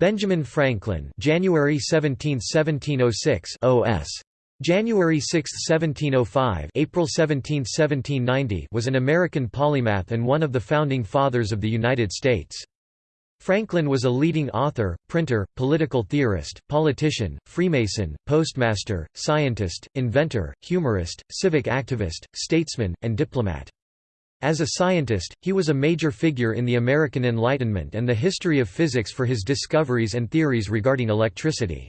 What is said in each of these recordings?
Benjamin Franklin January 17, 1706 OS. January 6, 1705 April 17, 1790 was an American polymath and one of the founding fathers of the United States. Franklin was a leading author, printer, political theorist, politician, Freemason, postmaster, scientist, inventor, humorist, civic activist, statesman, and diplomat. As a scientist, he was a major figure in the American Enlightenment and the history of physics for his discoveries and theories regarding electricity.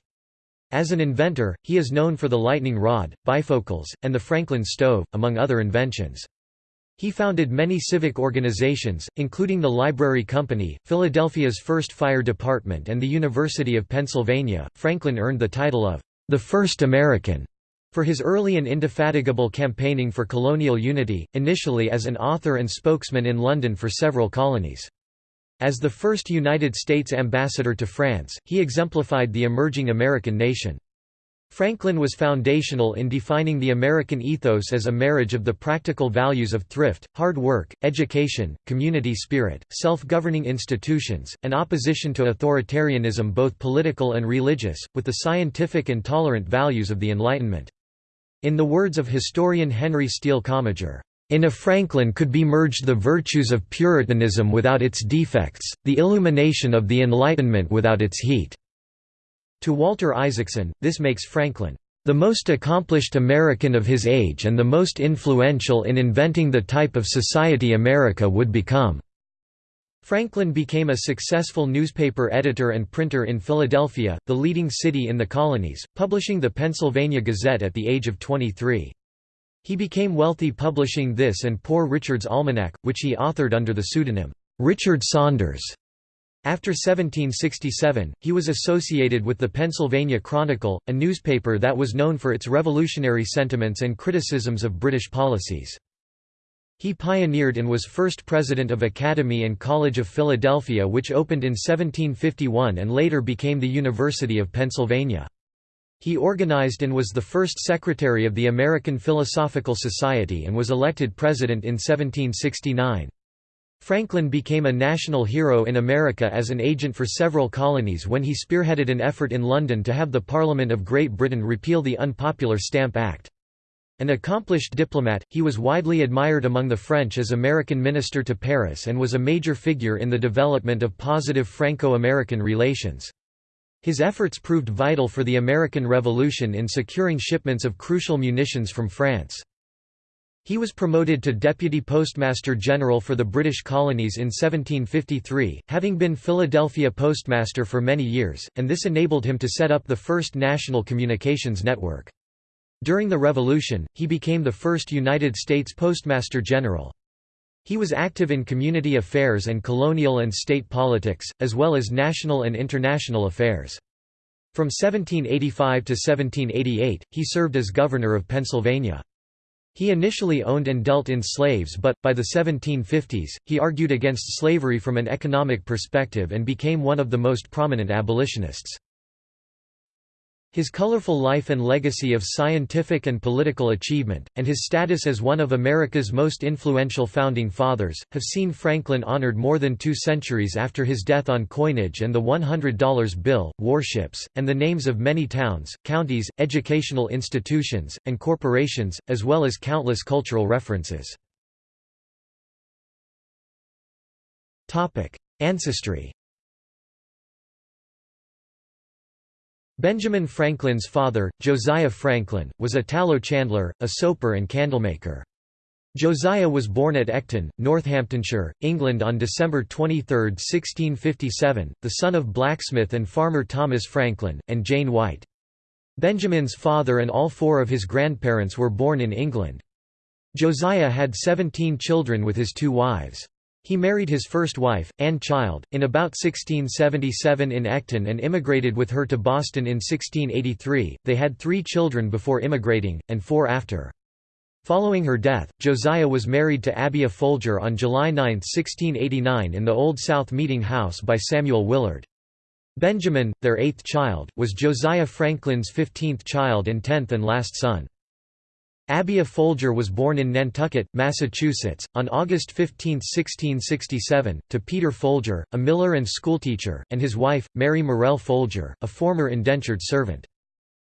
As an inventor, he is known for the lightning rod, bifocals, and the Franklin stove, among other inventions. He founded many civic organizations, including the Library Company, Philadelphia's first fire department, and the University of Pennsylvania. Franklin earned the title of the first American for his early and indefatigable campaigning for colonial unity, initially as an author and spokesman in London for several colonies. As the first United States ambassador to France, he exemplified the emerging American nation. Franklin was foundational in defining the American ethos as a marriage of the practical values of thrift, hard work, education, community spirit, self-governing institutions, and opposition to authoritarianism both political and religious, with the scientific and tolerant values of the Enlightenment. In the words of historian Henry Steele Commager, in a Franklin could be merged the virtues of Puritanism without its defects, the illumination of the Enlightenment without its heat. To Walter Isaacson, this makes Franklin the most accomplished American of his age and the most influential in inventing the type of society America would become." Franklin became a successful newspaper editor and printer in Philadelphia, the leading city in the colonies, publishing the Pennsylvania Gazette at the age of 23. He became wealthy publishing this and Poor Richard's Almanac, which he authored under the pseudonym, Richard Saunders. After 1767, he was associated with the Pennsylvania Chronicle, a newspaper that was known for its revolutionary sentiments and criticisms of British policies. He pioneered and was first president of Academy and College of Philadelphia which opened in 1751 and later became the University of Pennsylvania. He organized and was the first secretary of the American Philosophical Society and was elected president in 1769. Franklin became a national hero in America as an agent for several colonies when he spearheaded an effort in London to have the Parliament of Great Britain repeal the unpopular Stamp Act. An accomplished diplomat, he was widely admired among the French as American minister to Paris and was a major figure in the development of positive Franco-American relations. His efforts proved vital for the American Revolution in securing shipments of crucial munitions from France. He was promoted to Deputy Postmaster General for the British colonies in 1753, having been Philadelphia Postmaster for many years, and this enabled him to set up the first national communications network. During the Revolution, he became the first United States Postmaster General. He was active in community affairs and colonial and state politics, as well as national and international affairs. From 1785 to 1788, he served as Governor of Pennsylvania. He initially owned and dealt in slaves but, by the 1750s, he argued against slavery from an economic perspective and became one of the most prominent abolitionists. His colorful life and legacy of scientific and political achievement, and his status as one of America's most influential founding fathers, have seen Franklin honored more than two centuries after his death on coinage and the $100 bill, warships, and the names of many towns, counties, educational institutions, and corporations, as well as countless cultural references. Ancestry Benjamin Franklin's father, Josiah Franklin, was a tallow chandler, a soaper and candlemaker. Josiah was born at Ecton, Northamptonshire, England on December 23, 1657, the son of blacksmith and farmer Thomas Franklin, and Jane White. Benjamin's father and all four of his grandparents were born in England. Josiah had 17 children with his two wives. He married his first wife, Anne Child, in about 1677 in Ecton and immigrated with her to Boston in 1683. They had three children before immigrating, and four after. Following her death, Josiah was married to Abiah Folger on July 9, 1689 in the Old South Meeting House by Samuel Willard. Benjamin, their eighth child, was Josiah Franklin's fifteenth child and tenth and last son. Abiah Folger was born in Nantucket, Massachusetts, on August 15, 1667, to Peter Folger, a miller and schoolteacher, and his wife, Mary Morrell Folger, a former indentured servant.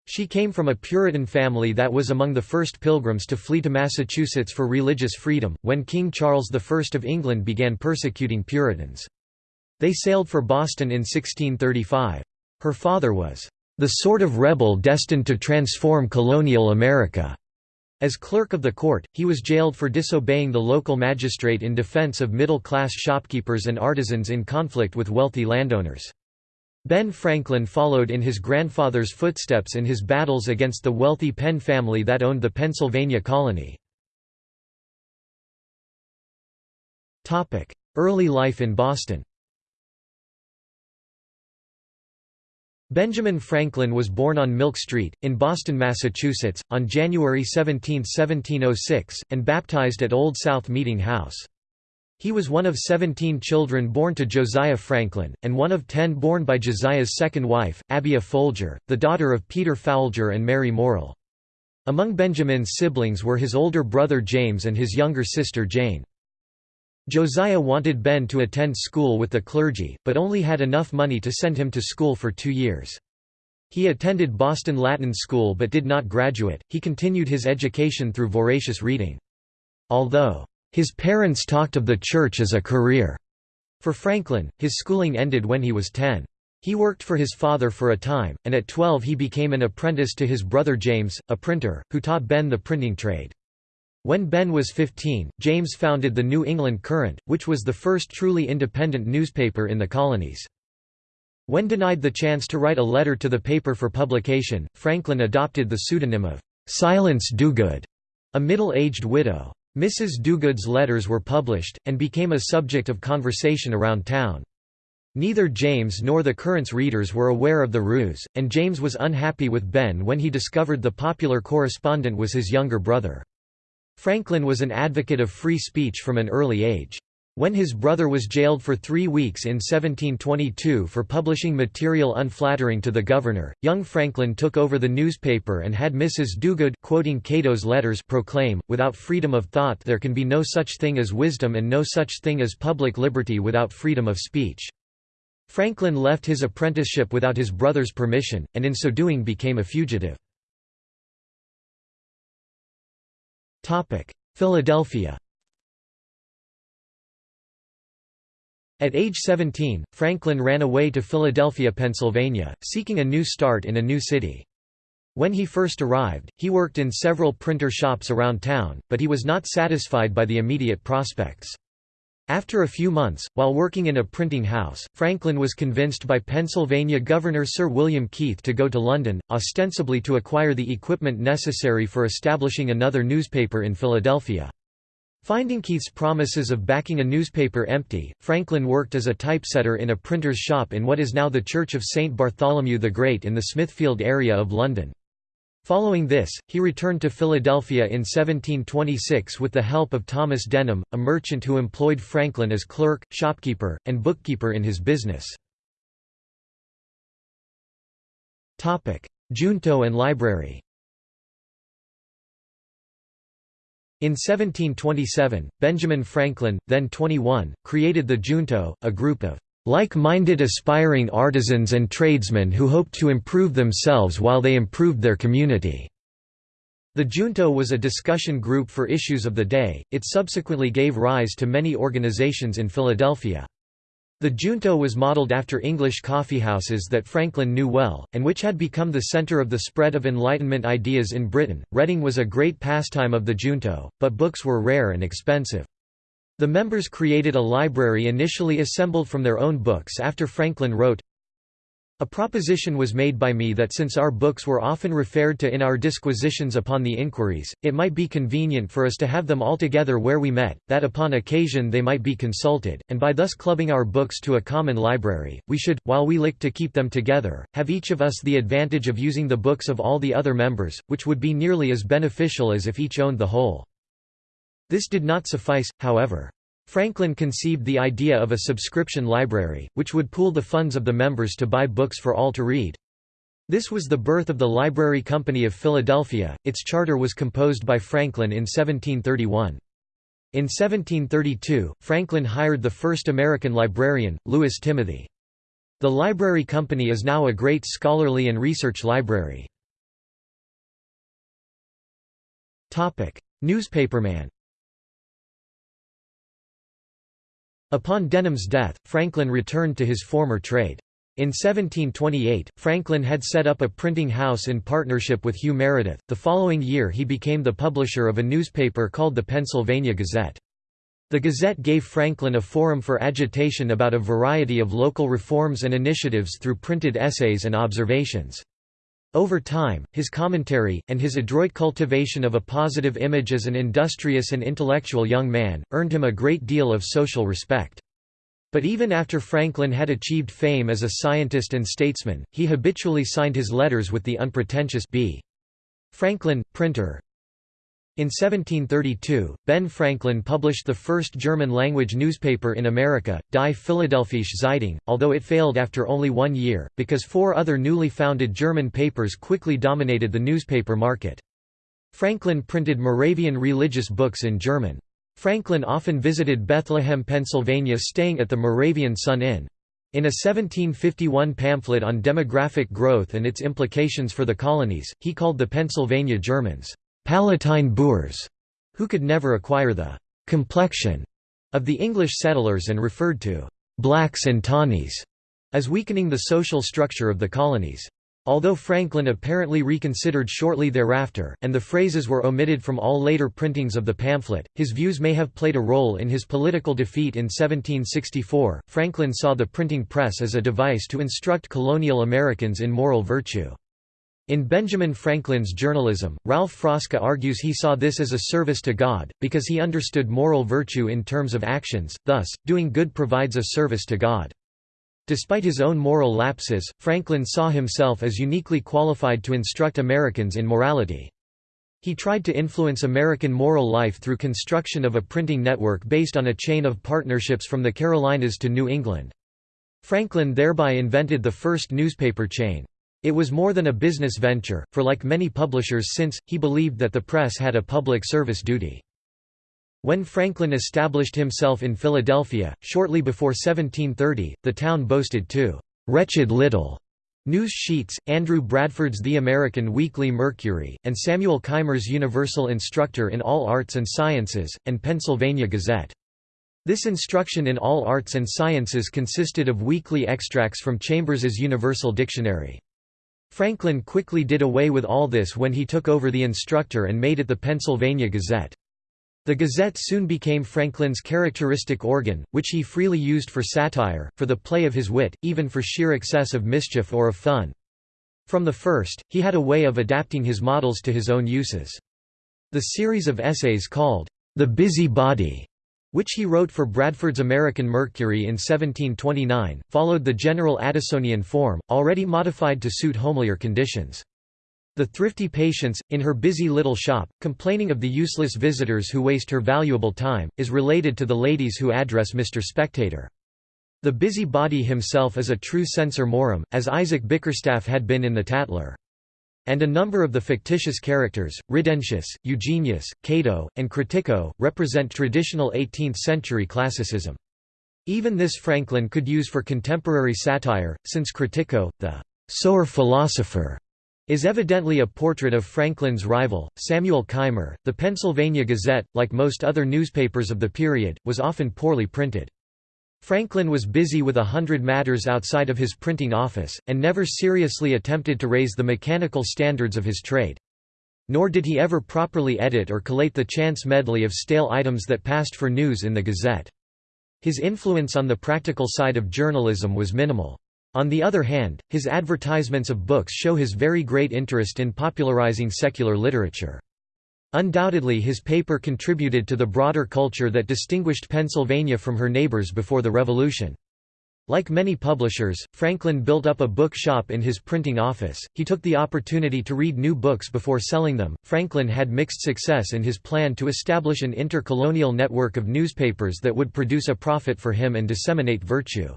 She came from a Puritan family that was among the first pilgrims to flee to Massachusetts for religious freedom, when King Charles I of England began persecuting Puritans. They sailed for Boston in 1635. Her father was, "...the sort of rebel destined to transform colonial America." As clerk of the court, he was jailed for disobeying the local magistrate in defense of middle-class shopkeepers and artisans in conflict with wealthy landowners. Ben Franklin followed in his grandfather's footsteps in his battles against the wealthy Penn family that owned the Pennsylvania colony. Early life in Boston Benjamin Franklin was born on Milk Street, in Boston, Massachusetts, on January 17, 1706, and baptized at Old South Meeting House. He was one of 17 children born to Josiah Franklin, and one of ten born by Josiah's second wife, Abiah Folger, the daughter of Peter Folger and Mary Morrell. Among Benjamin's siblings were his older brother James and his younger sister Jane. Josiah wanted Ben to attend school with the clergy, but only had enough money to send him to school for two years. He attended Boston Latin School but did not graduate, he continued his education through voracious reading. Although, "...his parents talked of the church as a career," for Franklin, his schooling ended when he was 10. He worked for his father for a time, and at 12 he became an apprentice to his brother James, a printer, who taught Ben the printing trade. When Ben was 15, James founded the New England Courant, which was the first truly independent newspaper in the colonies. When denied the chance to write a letter to the paper for publication, Franklin adopted the pseudonym of Silence Dogood, a middle-aged widow. Mrs. Dogood's letters were published, and became a subject of conversation around town. Neither James nor the Courant's readers were aware of the ruse, and James was unhappy with Ben when he discovered the popular correspondent was his younger brother. Franklin was an advocate of free speech from an early age. When his brother was jailed for three weeks in 1722 for publishing material unflattering to the governor, young Franklin took over the newspaper and had Mrs. Dogood quoting Cato's letters proclaim, without freedom of thought there can be no such thing as wisdom and no such thing as public liberty without freedom of speech. Franklin left his apprenticeship without his brother's permission, and in so doing became a fugitive. Philadelphia At age 17, Franklin ran away to Philadelphia, Pennsylvania, seeking a new start in a new city. When he first arrived, he worked in several printer shops around town, but he was not satisfied by the immediate prospects. After a few months, while working in a printing house, Franklin was convinced by Pennsylvania Governor Sir William Keith to go to London, ostensibly to acquire the equipment necessary for establishing another newspaper in Philadelphia. Finding Keith's promises of backing a newspaper empty, Franklin worked as a typesetter in a printer's shop in what is now the Church of St. Bartholomew the Great in the Smithfield area of London. Following this, he returned to Philadelphia in 1726 with the help of Thomas Denham, a merchant who employed Franklin as clerk, shopkeeper, and bookkeeper in his business. Junto and library In 1727, Benjamin Franklin, then 21, created the Junto, a group of like-minded aspiring artisans and tradesmen who hoped to improve themselves while they improved their community." The Junto was a discussion group for issues of the day, it subsequently gave rise to many organizations in Philadelphia. The Junto was modeled after English coffeehouses that Franklin knew well, and which had become the center of the spread of Enlightenment ideas in Britain. Reading was a great pastime of the Junto, but books were rare and expensive. The members created a library initially assembled from their own books after Franklin wrote, a proposition was made by me that since our books were often referred to in our disquisitions upon the inquiries, it might be convenient for us to have them all together where we met, that upon occasion they might be consulted, and by thus clubbing our books to a common library, we should, while we lick to keep them together, have each of us the advantage of using the books of all the other members, which would be nearly as beneficial as if each owned the whole. This did not suffice, however. Franklin conceived the idea of a subscription library, which would pool the funds of the members to buy books for all to read. This was the birth of the Library Company of Philadelphia. Its charter was composed by Franklin in 1731. In 1732, Franklin hired the first American librarian, Louis Timothy. The Library Company is now a great scholarly and research library. Newspaperman Upon Denham's death, Franklin returned to his former trade. In 1728, Franklin had set up a printing house in partnership with Hugh Meredith. The following year, he became the publisher of a newspaper called the Pennsylvania Gazette. The Gazette gave Franklin a forum for agitation about a variety of local reforms and initiatives through printed essays and observations. Over time, his commentary, and his adroit cultivation of a positive image as an industrious and intellectual young man, earned him a great deal of social respect. But even after Franklin had achieved fame as a scientist and statesman, he habitually signed his letters with the unpretentious B. Franklin, printer. In 1732, Ben Franklin published the first German-language newspaper in America, Die Philadelphische Zeitung, although it failed after only one year, because four other newly founded German papers quickly dominated the newspaper market. Franklin printed Moravian religious books in German. Franklin often visited Bethlehem, Pennsylvania staying at the Moravian Sun Inn. In a 1751 pamphlet on demographic growth and its implications for the colonies, he called the Pennsylvania Germans, "'Palatine Boers", who could never acquire the "'complexion' of the English settlers and referred to "'blacks and tawnies' as weakening the social structure of the colonies. Although Franklin apparently reconsidered shortly thereafter, and the phrases were omitted from all later printings of the pamphlet, his views may have played a role in his political defeat in 1764. Franklin saw the printing press as a device to instruct colonial Americans in moral virtue. In Benjamin Franklin's journalism, Ralph Frasca argues he saw this as a service to God, because he understood moral virtue in terms of actions, thus, doing good provides a service to God. Despite his own moral lapses, Franklin saw himself as uniquely qualified to instruct Americans in morality. He tried to influence American moral life through construction of a printing network based on a chain of partnerships from the Carolinas to New England. Franklin thereby invented the first newspaper chain. It was more than a business venture, for like many publishers since, he believed that the press had a public service duty. When Franklin established himself in Philadelphia, shortly before 1730, the town boasted two «wretched little» news sheets, Andrew Bradford's The American Weekly Mercury, and Samuel Keimer's Universal Instructor in All Arts and Sciences, and Pennsylvania Gazette. This instruction in all arts and sciences consisted of weekly extracts from Chambers's Universal Dictionary. Franklin quickly did away with all this when he took over the Instructor and made it the Pennsylvania Gazette. The Gazette soon became Franklin's characteristic organ, which he freely used for satire, for the play of his wit, even for sheer excess of mischief or of fun. From the first, he had a way of adapting his models to his own uses. The series of essays called, The Busy Body, which he wrote for Bradford's American Mercury in 1729, followed the general Addisonian form, already modified to suit homelier conditions. The thrifty Patience, in her busy little shop, complaining of the useless visitors who waste her valuable time, is related to the ladies who address Mr. Spectator. The busy body himself is a true censor morum, as Isaac Bickerstaff had been in The Tatler. And a number of the fictitious characters, Ridentius, Eugenius, Cato, and Critico, represent traditional 18th-century classicism. Even this Franklin could use for contemporary satire, since Critico, the «sower philosopher», is evidently a portrait of Franklin's rival, Samuel Keimer. The Pennsylvania Gazette, like most other newspapers of the period, was often poorly printed. Franklin was busy with a hundred matters outside of his printing office, and never seriously attempted to raise the mechanical standards of his trade. Nor did he ever properly edit or collate the chance medley of stale items that passed for news in the Gazette. His influence on the practical side of journalism was minimal. On the other hand, his advertisements of books show his very great interest in popularizing secular literature. Undoubtedly his paper contributed to the broader culture that distinguished Pennsylvania from her neighbors before the Revolution. Like many publishers, Franklin built up a book shop in his printing office. He took the opportunity to read new books before selling them. Franklin had mixed success in his plan to establish an intercolonial network of newspapers that would produce a profit for him and disseminate virtue.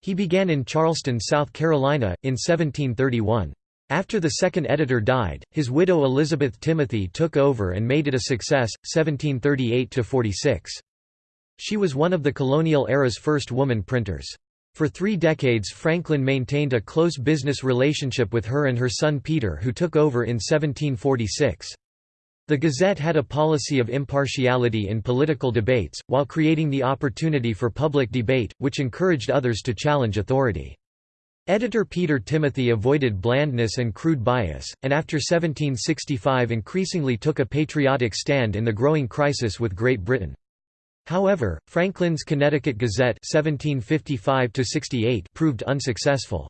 He began in Charleston, South Carolina, in 1731. After the second editor died, his widow Elizabeth Timothy took over and made it a success, 1738–46. She was one of the colonial era's first woman printers. For three decades Franklin maintained a close business relationship with her and her son Peter who took over in 1746. The Gazette had a policy of impartiality in political debates, while creating the opportunity for public debate, which encouraged others to challenge authority. Editor Peter Timothy avoided blandness and crude bias, and after 1765 increasingly took a patriotic stand in the growing crisis with Great Britain. However, Franklin's Connecticut Gazette 1755 proved unsuccessful.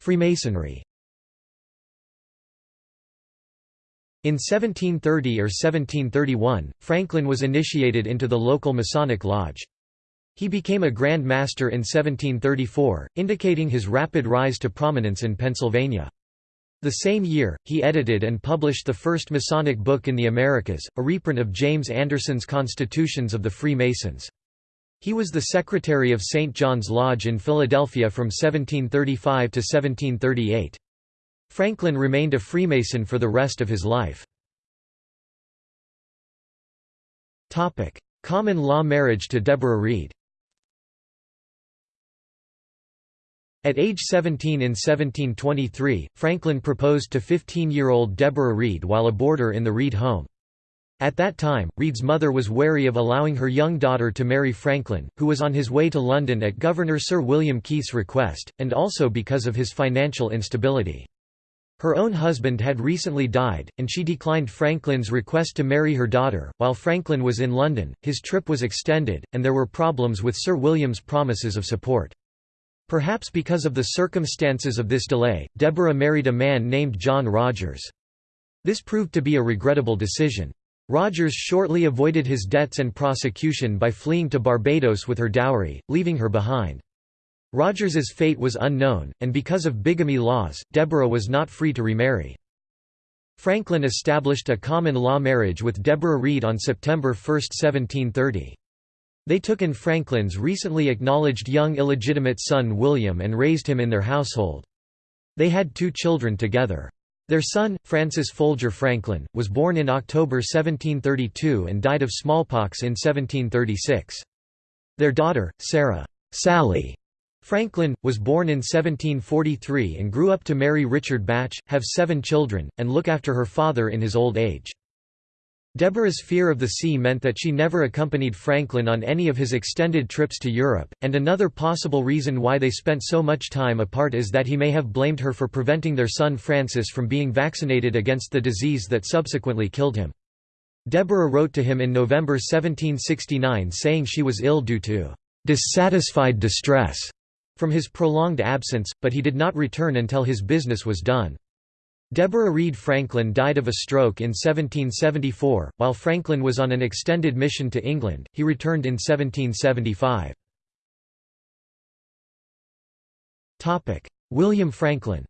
Freemasonry In 1730 or 1731, Franklin was initiated into the local Masonic Lodge. He became a Grand Master in 1734, indicating his rapid rise to prominence in Pennsylvania. The same year, he edited and published the first Masonic book in the Americas, a reprint of James Anderson's Constitutions of the Freemasons. He was the secretary of St. John's Lodge in Philadelphia from 1735 to 1738. Franklin remained a Freemason for the rest of his life. Common law marriage to Deborah Read At age 17 in 1723, Franklin proposed to 15-year-old Deborah Read while a boarder in the Read home. At that time, Read's mother was wary of allowing her young daughter to marry Franklin, who was on his way to London at Governor Sir William Keith's request, and also because of his financial instability. Her own husband had recently died, and she declined Franklin's request to marry her daughter. While Franklin was in London, his trip was extended, and there were problems with Sir William's promises of support. Perhaps because of the circumstances of this delay, Deborah married a man named John Rogers. This proved to be a regrettable decision. Rogers shortly avoided his debts and prosecution by fleeing to Barbados with her dowry, leaving her behind. Rogers's fate was unknown, and because of bigamy laws, Deborah was not free to remarry. Franklin established a common law marriage with Deborah Read on September 1, 1730. They took in Franklin's recently acknowledged young illegitimate son William and raised him in their household. They had two children together. Their son, Francis Folger Franklin, was born in October 1732 and died of smallpox in 1736. Their daughter, Sarah Sally Franklin, was born in 1743 and grew up to marry Richard Bache, have seven children, and look after her father in his old age. Deborah's fear of the sea meant that she never accompanied Franklin on any of his extended trips to Europe, and another possible reason why they spent so much time apart is that he may have blamed her for preventing their son Francis from being vaccinated against the disease that subsequently killed him. Deborah wrote to him in November 1769 saying she was ill due to dissatisfied distress from his prolonged absence, but he did not return until his business was done. Deborah Read Franklin died of a stroke in 1774, while Franklin was on an extended mission to England, he returned in 1775. Topic: William Franklin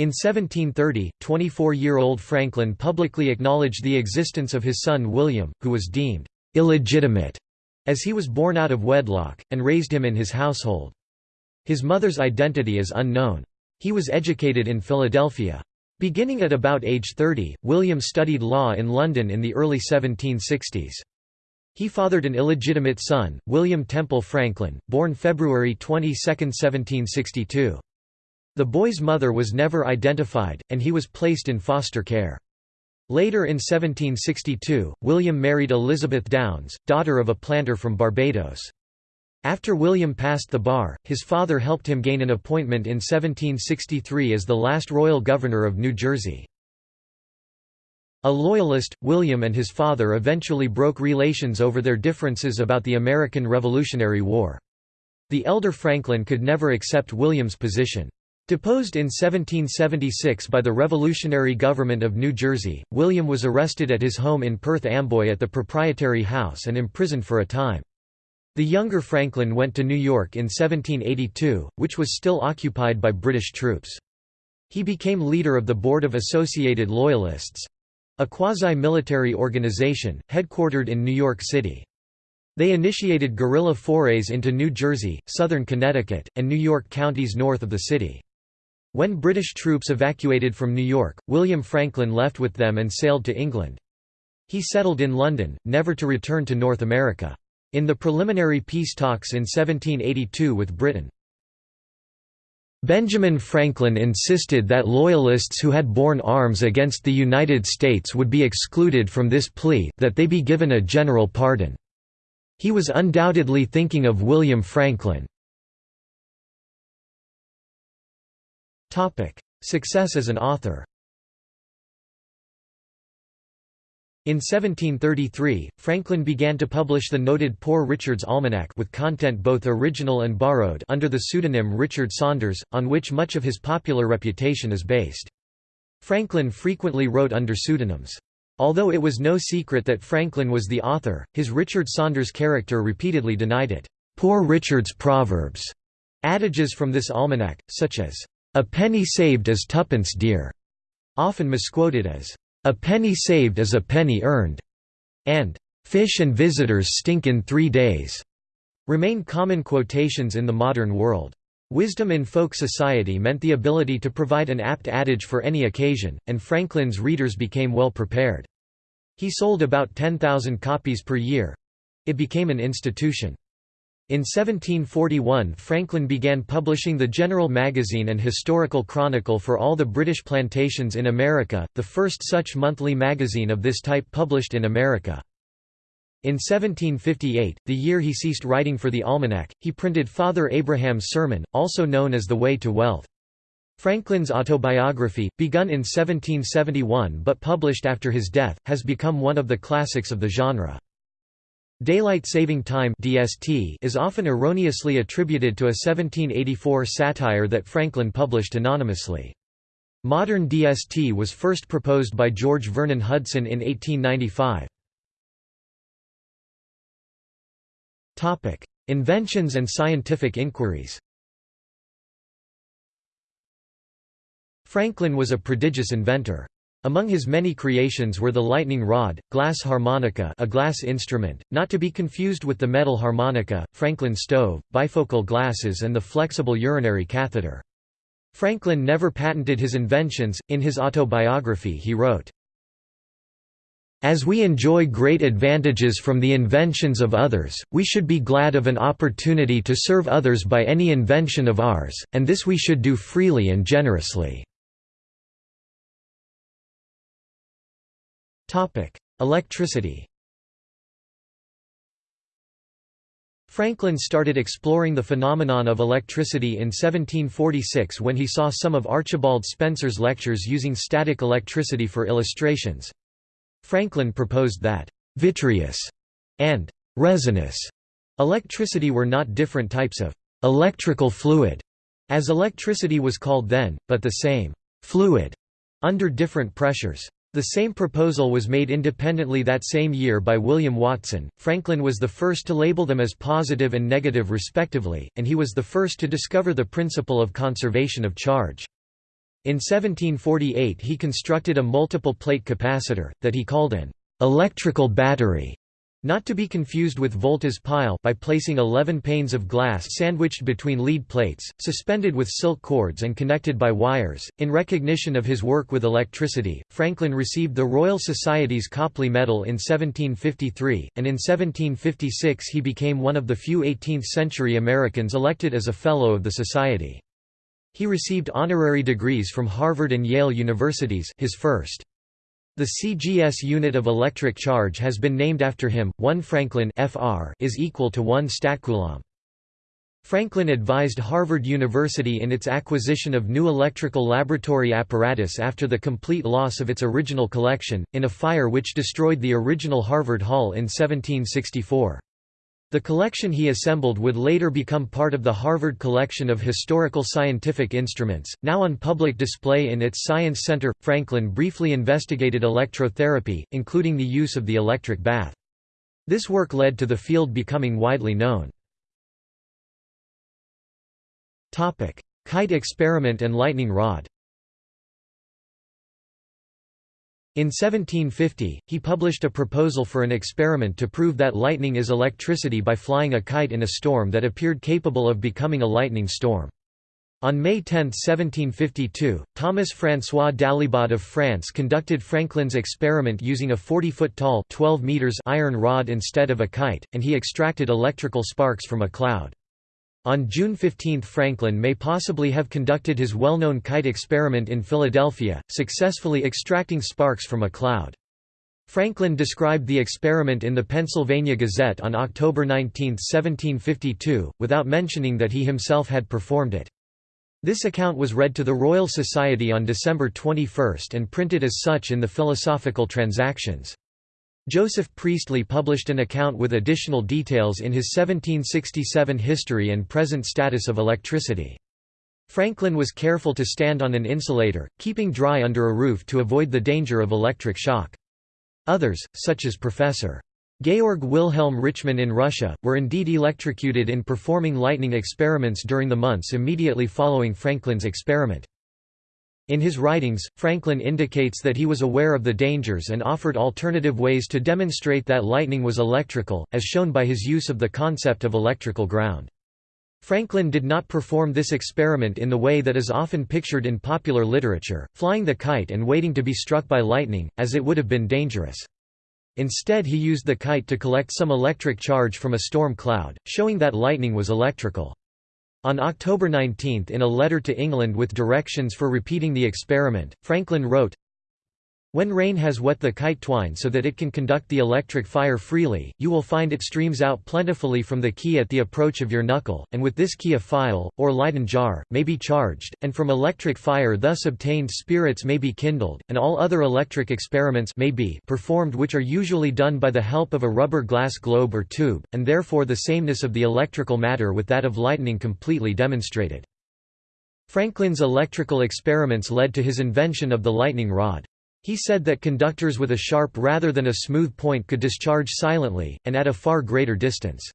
In 1730, 24-year-old Franklin publicly acknowledged the existence of his son William, who was deemed illegitimate as he was born out of wedlock, and raised him in his household. His mother's identity is unknown. He was educated in Philadelphia. Beginning at about age 30, William studied law in London in the early 1760s. He fathered an illegitimate son, William Temple Franklin, born February 22, 1762. The boy's mother was never identified, and he was placed in foster care. Later in 1762, William married Elizabeth Downes, daughter of a planter from Barbados. After William passed the bar, his father helped him gain an appointment in 1763 as the last royal governor of New Jersey. A loyalist, William and his father eventually broke relations over their differences about the American Revolutionary War. The elder Franklin could never accept William's position. Deposed in 1776 by the revolutionary government of New Jersey, William was arrested at his home in Perth Amboy at the Proprietary House and imprisoned for a time. The younger Franklin went to New York in 1782, which was still occupied by British troops. He became leader of the Board of Associated Loyalists—a quasi-military organization, headquartered in New York City. They initiated guerrilla forays into New Jersey, southern Connecticut, and New York counties north of the city. When British troops evacuated from New York, William Franklin left with them and sailed to England. He settled in London, never to return to North America. In the preliminary peace talks in 1782 with Britain, Benjamin Franklin insisted that Loyalists who had borne arms against the United States would be excluded from this plea, that they be given a general pardon. He was undoubtedly thinking of William Franklin. Success as an author In 1733, Franklin began to publish the noted Poor Richard's Almanac with content both original and borrowed under the pseudonym Richard Saunders, on which much of his popular reputation is based. Franklin frequently wrote under pseudonyms. Although it was no secret that Franklin was the author, his Richard Saunders character repeatedly denied it. Poor Richard's Proverbs, adages from this almanac, such as, "'A penny saved is twopence dear'", often misquoted as, "'A penny saved is a penny earned'", and "'Fish and visitors stink in three days' remain common quotations in the modern world. Wisdom in folk society meant the ability to provide an apt adage for any occasion, and Franklin's readers became well prepared. He sold about 10,000 copies per year. It became an institution. In 1741 Franklin began publishing the General Magazine and Historical Chronicle for all the British plantations in America, the first such monthly magazine of this type published in America. In 1758, the year he ceased writing for the Almanac, he printed Father Abraham's Sermon, also known as The Way to Wealth. Franklin's autobiography, begun in 1771 but published after his death, has become one of the classics of the genre. Daylight Saving Time (DST) is often erroneously attributed to a 1784 satire that Franklin published anonymously. Modern DST was first proposed by George Vernon Hudson in 1895. Topic: Inventions and scientific inquiries. Franklin was a prodigious inventor. Among his many creations were the lightning rod, glass harmonica a glass instrument, not to be confused with the metal harmonica, Franklin stove, bifocal glasses and the flexible urinary catheter. Franklin never patented his inventions. In his autobiography he wrote, as we enjoy great advantages from the inventions of others, we should be glad of an opportunity to serve others by any invention of ours, and this we should do freely and generously. Electricity Franklin started exploring the phenomenon of electricity in 1746 when he saw some of Archibald Spencer's lectures using static electricity for illustrations. Franklin proposed that «vitreous» and «resinous» electricity were not different types of «electrical fluid», as electricity was called then, but the same «fluid» under different pressures. The same proposal was made independently that same year by William Watson. Franklin was the first to label them as positive and negative respectively, and he was the first to discover the principle of conservation of charge. In 1748 he constructed a multiple plate capacitor, that he called an electrical battery, not to be confused with Volta's pile by placing 11 panes of glass sandwiched between lead plates, suspended with silk cords and connected by wires. In recognition of his work with electricity, Franklin received the Royal Society's Copley Medal in 1753, and in 1756 he became one of the few 18th-century Americans elected as a Fellow of the Society. He received honorary degrees from Harvard and Yale universities his first. The CGS unit of electric charge has been named after him. 1 Franklin FR is equal to 1 statcoulomb. Franklin advised Harvard University in its acquisition of new electrical laboratory apparatus after the complete loss of its original collection, in a fire which destroyed the original Harvard Hall in 1764. The collection he assembled would later become part of the Harvard Collection of Historical Scientific Instruments, now on public display in its Science Center. Franklin briefly investigated electrotherapy, including the use of the electric bath. This work led to the field becoming widely known. Kite experiment and lightning rod In 1750, he published a proposal for an experiment to prove that lightning is electricity by flying a kite in a storm that appeared capable of becoming a lightning storm. On May 10, 1752, Thomas François Dalibard of France conducted Franklin's experiment using a 40-foot tall 12 meters iron rod instead of a kite, and he extracted electrical sparks from a cloud. On June 15 Franklin may possibly have conducted his well-known kite experiment in Philadelphia, successfully extracting sparks from a cloud. Franklin described the experiment in the Pennsylvania Gazette on October 19, 1752, without mentioning that he himself had performed it. This account was read to the Royal Society on December 21 and printed as such in the Philosophical Transactions. Joseph Priestley published an account with additional details in his 1767 History and Present Status of Electricity. Franklin was careful to stand on an insulator, keeping dry under a roof to avoid the danger of electric shock. Others, such as Professor. Georg Wilhelm Richmann in Russia, were indeed electrocuted in performing lightning experiments during the months immediately following Franklin's experiment. In his writings, Franklin indicates that he was aware of the dangers and offered alternative ways to demonstrate that lightning was electrical, as shown by his use of the concept of electrical ground. Franklin did not perform this experiment in the way that is often pictured in popular literature, flying the kite and waiting to be struck by lightning, as it would have been dangerous. Instead he used the kite to collect some electric charge from a storm cloud, showing that lightning was electrical. On October 19 in a letter to England with directions for repeating the experiment, Franklin wrote, when rain has wet the kite twine so that it can conduct the electric fire freely, you will find it streams out plentifully from the key at the approach of your knuckle, and with this key a phial, or Leyden jar, may be charged, and from electric fire thus obtained spirits may be kindled, and all other electric experiments may be performed which are usually done by the help of a rubber glass globe or tube, and therefore the sameness of the electrical matter with that of lightning completely demonstrated. Franklin's electrical experiments led to his invention of the lightning rod. He said that conductors with a sharp rather than a smooth point could discharge silently, and at a far greater distance.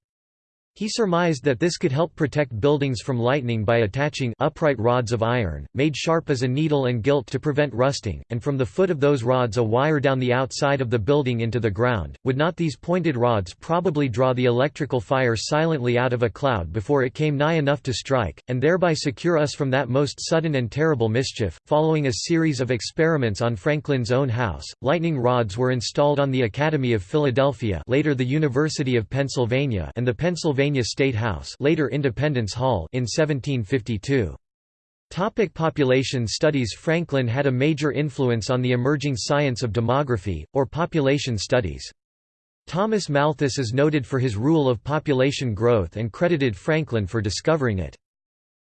He surmised that this could help protect buildings from lightning by attaching upright rods of iron, made sharp as a needle and gilt to prevent rusting, and from the foot of those rods a wire down the outside of the building into the ground. Would not these pointed rods probably draw the electrical fire silently out of a cloud before it came nigh enough to strike, and thereby secure us from that most sudden and terrible mischief? Following a series of experiments on Franklin's own house, lightning rods were installed on the Academy of Philadelphia, later the University of Pennsylvania, and the Pennsylvania Pennsylvania State House later Independence Hall in 1752. Topic population studies Franklin had a major influence on the emerging science of demography, or population studies. Thomas Malthus is noted for his rule of population growth and credited Franklin for discovering it.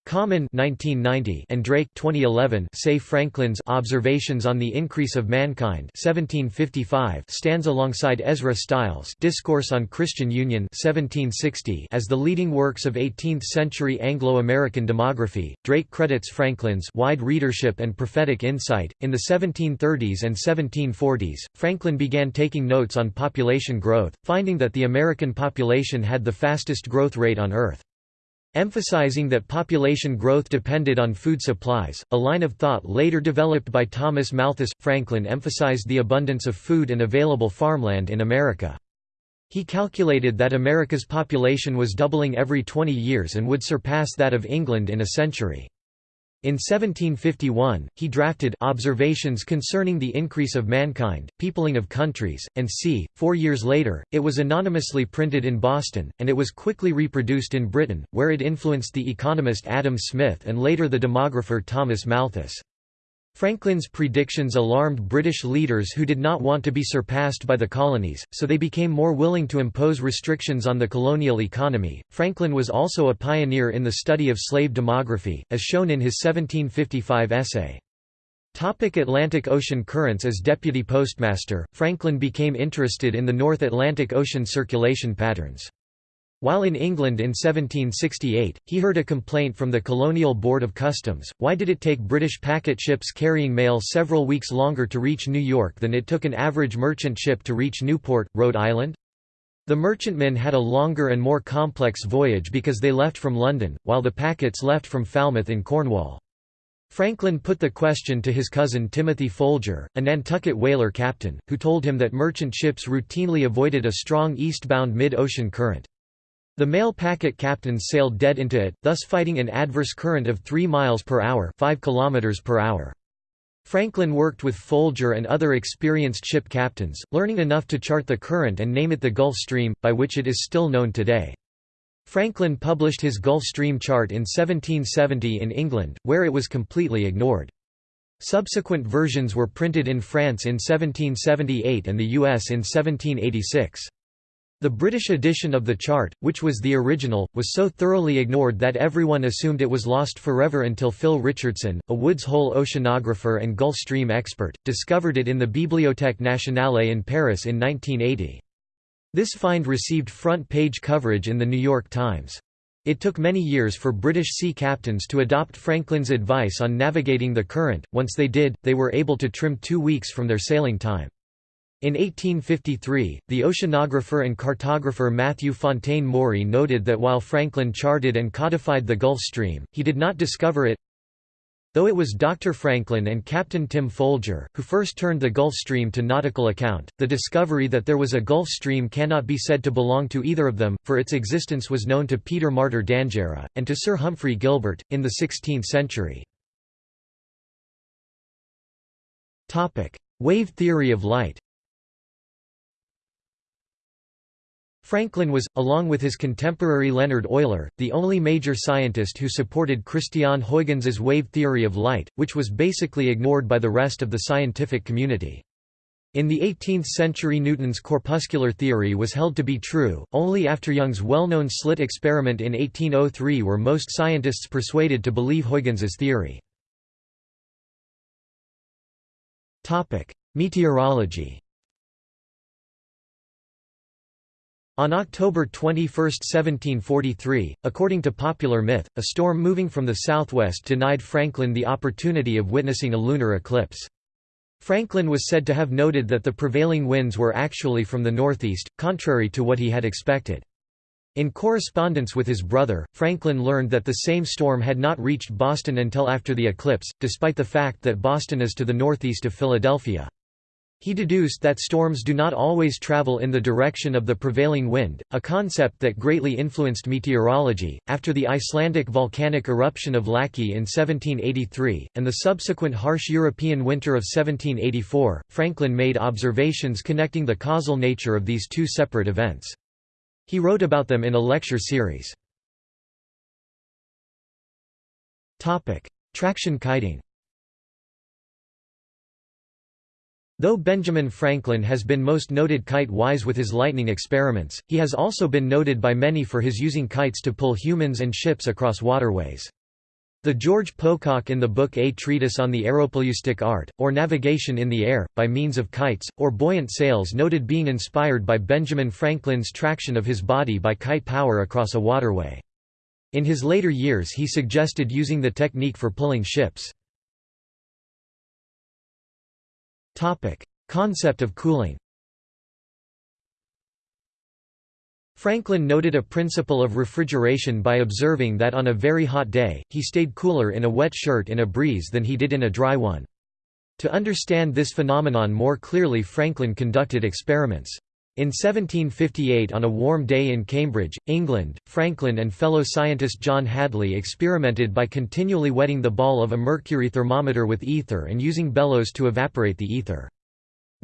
Common 1990 and Drake 2011 say Franklin's Observations on the Increase of Mankind 1755 stands alongside Ezra Stiles' Discourse on Christian Union 1760 as the leading works of 18th-century Anglo-American demography. Drake credits Franklin's wide readership and prophetic insight. In the 1730s and 1740s, Franklin began taking notes on population growth, finding that the American population had the fastest growth rate on Earth. Emphasizing that population growth depended on food supplies, a line of thought later developed by Thomas Malthus, Franklin emphasized the abundance of food and available farmland in America. He calculated that America's population was doubling every 20 years and would surpass that of England in a century. In 1751, he drafted Observations Concerning the Increase of Mankind, Peopling of Countries, and c. Four years later, it was anonymously printed in Boston, and it was quickly reproduced in Britain, where it influenced the economist Adam Smith and later the demographer Thomas Malthus. Franklin's predictions alarmed British leaders who did not want to be surpassed by the colonies, so they became more willing to impose restrictions on the colonial economy. Franklin was also a pioneer in the study of slave demography, as shown in his 1755 essay. Topic Atlantic Ocean currents As deputy postmaster, Franklin became interested in the North Atlantic Ocean circulation patterns. While in England in 1768, he heard a complaint from the Colonial Board of Customs, why did it take British packet ships carrying mail several weeks longer to reach New York than it took an average merchant ship to reach Newport, Rhode Island? The merchantmen had a longer and more complex voyage because they left from London, while the packets left from Falmouth in Cornwall. Franklin put the question to his cousin Timothy Folger, a Nantucket whaler captain, who told him that merchant ships routinely avoided a strong eastbound mid-ocean current. The mail packet captains sailed dead into it, thus fighting an adverse current of 3 miles per hour, 5 kilometers per hour. Franklin worked with Folger and other experienced ship captains, learning enough to chart the current and name it the Gulf Stream, by which it is still known today. Franklin published his Gulf Stream chart in 1770 in England, where it was completely ignored. Subsequent versions were printed in France in 1778 and the US in 1786. The British edition of the chart, which was the original, was so thoroughly ignored that everyone assumed it was lost forever until Phil Richardson, a Woods Hole oceanographer and Gulf Stream expert, discovered it in the Bibliothèque Nationale in Paris in 1980. This find received front-page coverage in The New York Times. It took many years for British sea captains to adopt Franklin's advice on navigating the current, once they did, they were able to trim two weeks from their sailing time. In 1853, the oceanographer and cartographer Matthew Fontaine Maury noted that while Franklin charted and codified the Gulf Stream, he did not discover it. Though it was Dr. Franklin and Captain Tim Folger, who first turned the Gulf Stream to nautical account, the discovery that there was a Gulf Stream cannot be said to belong to either of them, for its existence was known to Peter Martyr d'Anghiera, and to Sir Humphrey Gilbert, in the 16th century. Wave theory of light Franklin was, along with his contemporary Leonhard Euler, the only major scientist who supported Christiaan Huygens' wave theory of light, which was basically ignored by the rest of the scientific community. In the 18th century Newton's corpuscular theory was held to be true, only after Young's well-known slit experiment in 1803 were most scientists persuaded to believe Huygens' theory. Meteorology On October 21, 1743, according to popular myth, a storm moving from the southwest denied Franklin the opportunity of witnessing a lunar eclipse. Franklin was said to have noted that the prevailing winds were actually from the northeast, contrary to what he had expected. In correspondence with his brother, Franklin learned that the same storm had not reached Boston until after the eclipse, despite the fact that Boston is to the northeast of Philadelphia. He deduced that storms do not always travel in the direction of the prevailing wind, a concept that greatly influenced meteorology. After the Icelandic volcanic eruption of Laki in 1783, and the subsequent harsh European winter of 1784, Franklin made observations connecting the causal nature of these two separate events. He wrote about them in a lecture series. Traction kiting Though Benjamin Franklin has been most noted kite-wise with his lightning experiments, he has also been noted by many for his using kites to pull humans and ships across waterways. The George Pocock in the book A Treatise on the Aeropleustic Art, or Navigation in the Air, by means of kites, or buoyant sails noted being inspired by Benjamin Franklin's traction of his body by kite power across a waterway. In his later years he suggested using the technique for pulling ships. Topic: Concept of cooling. Franklin noted a principle of refrigeration by observing that on a very hot day, he stayed cooler in a wet shirt in a breeze than he did in a dry one. To understand this phenomenon more clearly Franklin conducted experiments. In 1758 on a warm day in Cambridge, England, Franklin and fellow scientist John Hadley experimented by continually wetting the ball of a mercury thermometer with ether and using bellows to evaporate the ether.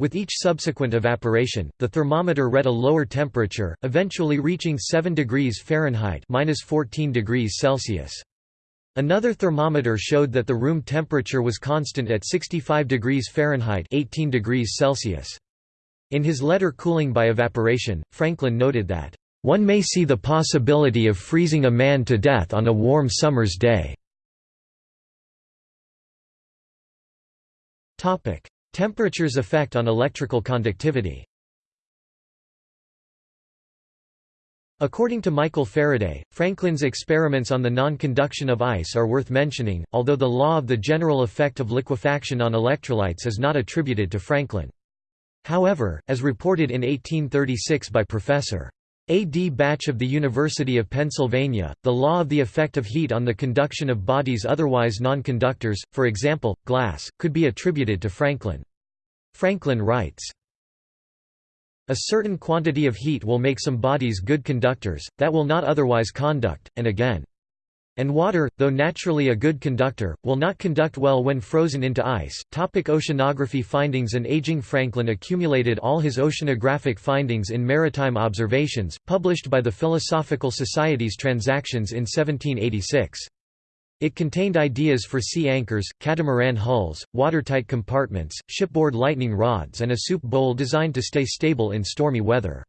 With each subsequent evaporation, the thermometer read a lower temperature, eventually reaching 7 degrees Fahrenheit (-14 degrees Celsius). Another thermometer showed that the room temperature was constant at 65 degrees Fahrenheit (18 degrees Celsius). In his letter Cooling by Evaporation, Franklin noted that, "...one may see the possibility of freezing a man to death on a warm summer's day." Temperature's effect on electrical conductivity According to Michael Faraday, Franklin's experiments on the non-conduction of ice are worth mentioning, although the law of the general effect of liquefaction on electrolytes is not attributed to Franklin. However, as reported in 1836 by Professor. A. D. Bache of the University of Pennsylvania, The Law of the Effect of Heat on the Conduction of Bodies Otherwise Non-Conductors, for example, glass, could be attributed to Franklin. Franklin writes, A certain quantity of heat will make some bodies good conductors, that will not otherwise conduct, and again. And water, though naturally a good conductor, will not conduct well when frozen into ice. Topic oceanography findings and aging Franklin accumulated all his oceanographic findings in Maritime Observations, published by the Philosophical Society's Transactions in 1786. It contained ideas for sea anchors, catamaran hulls, watertight compartments, shipboard lightning rods and a soup bowl designed to stay stable in stormy weather.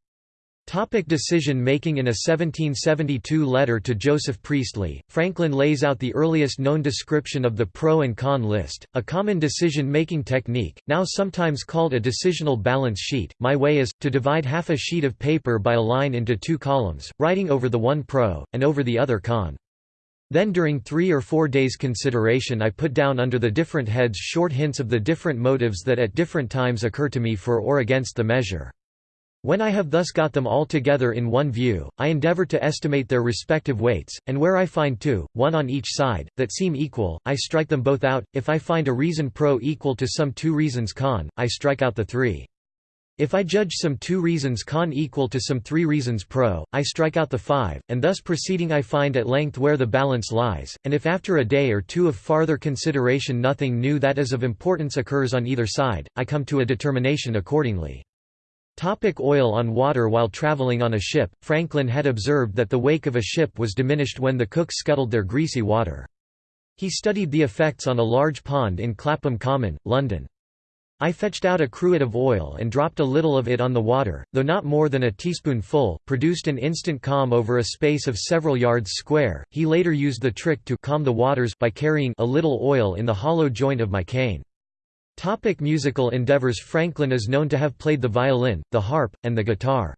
Topic decision making In a 1772 letter to Joseph Priestley, Franklin lays out the earliest known description of the pro and con list, a common decision-making technique, now sometimes called a decisional balance sheet. My way is, to divide half a sheet of paper by a line into two columns, writing over the one pro, and over the other con. Then during three or four days' consideration I put down under the different heads short hints of the different motives that at different times occur to me for or against the measure. When I have thus got them all together in one view, I endeavor to estimate their respective weights, and where I find two, one on each side, that seem equal, I strike them both out. If I find a reason pro equal to some two reasons con, I strike out the three. If I judge some two reasons con equal to some three reasons pro, I strike out the five, and thus proceeding I find at length where the balance lies, and if after a day or two of farther consideration nothing new that is of importance occurs on either side, I come to a determination accordingly. Topic oil on water While traveling on a ship, Franklin had observed that the wake of a ship was diminished when the cooks scuttled their greasy water. He studied the effects on a large pond in Clapham Common, London. I fetched out a cruet of oil and dropped a little of it on the water, though not more than a teaspoonful, produced an instant calm over a space of several yards square. He later used the trick to calm the waters by carrying a little oil in the hollow joint of my cane. Topic musical endeavors Franklin is known to have played the violin, the harp, and the guitar.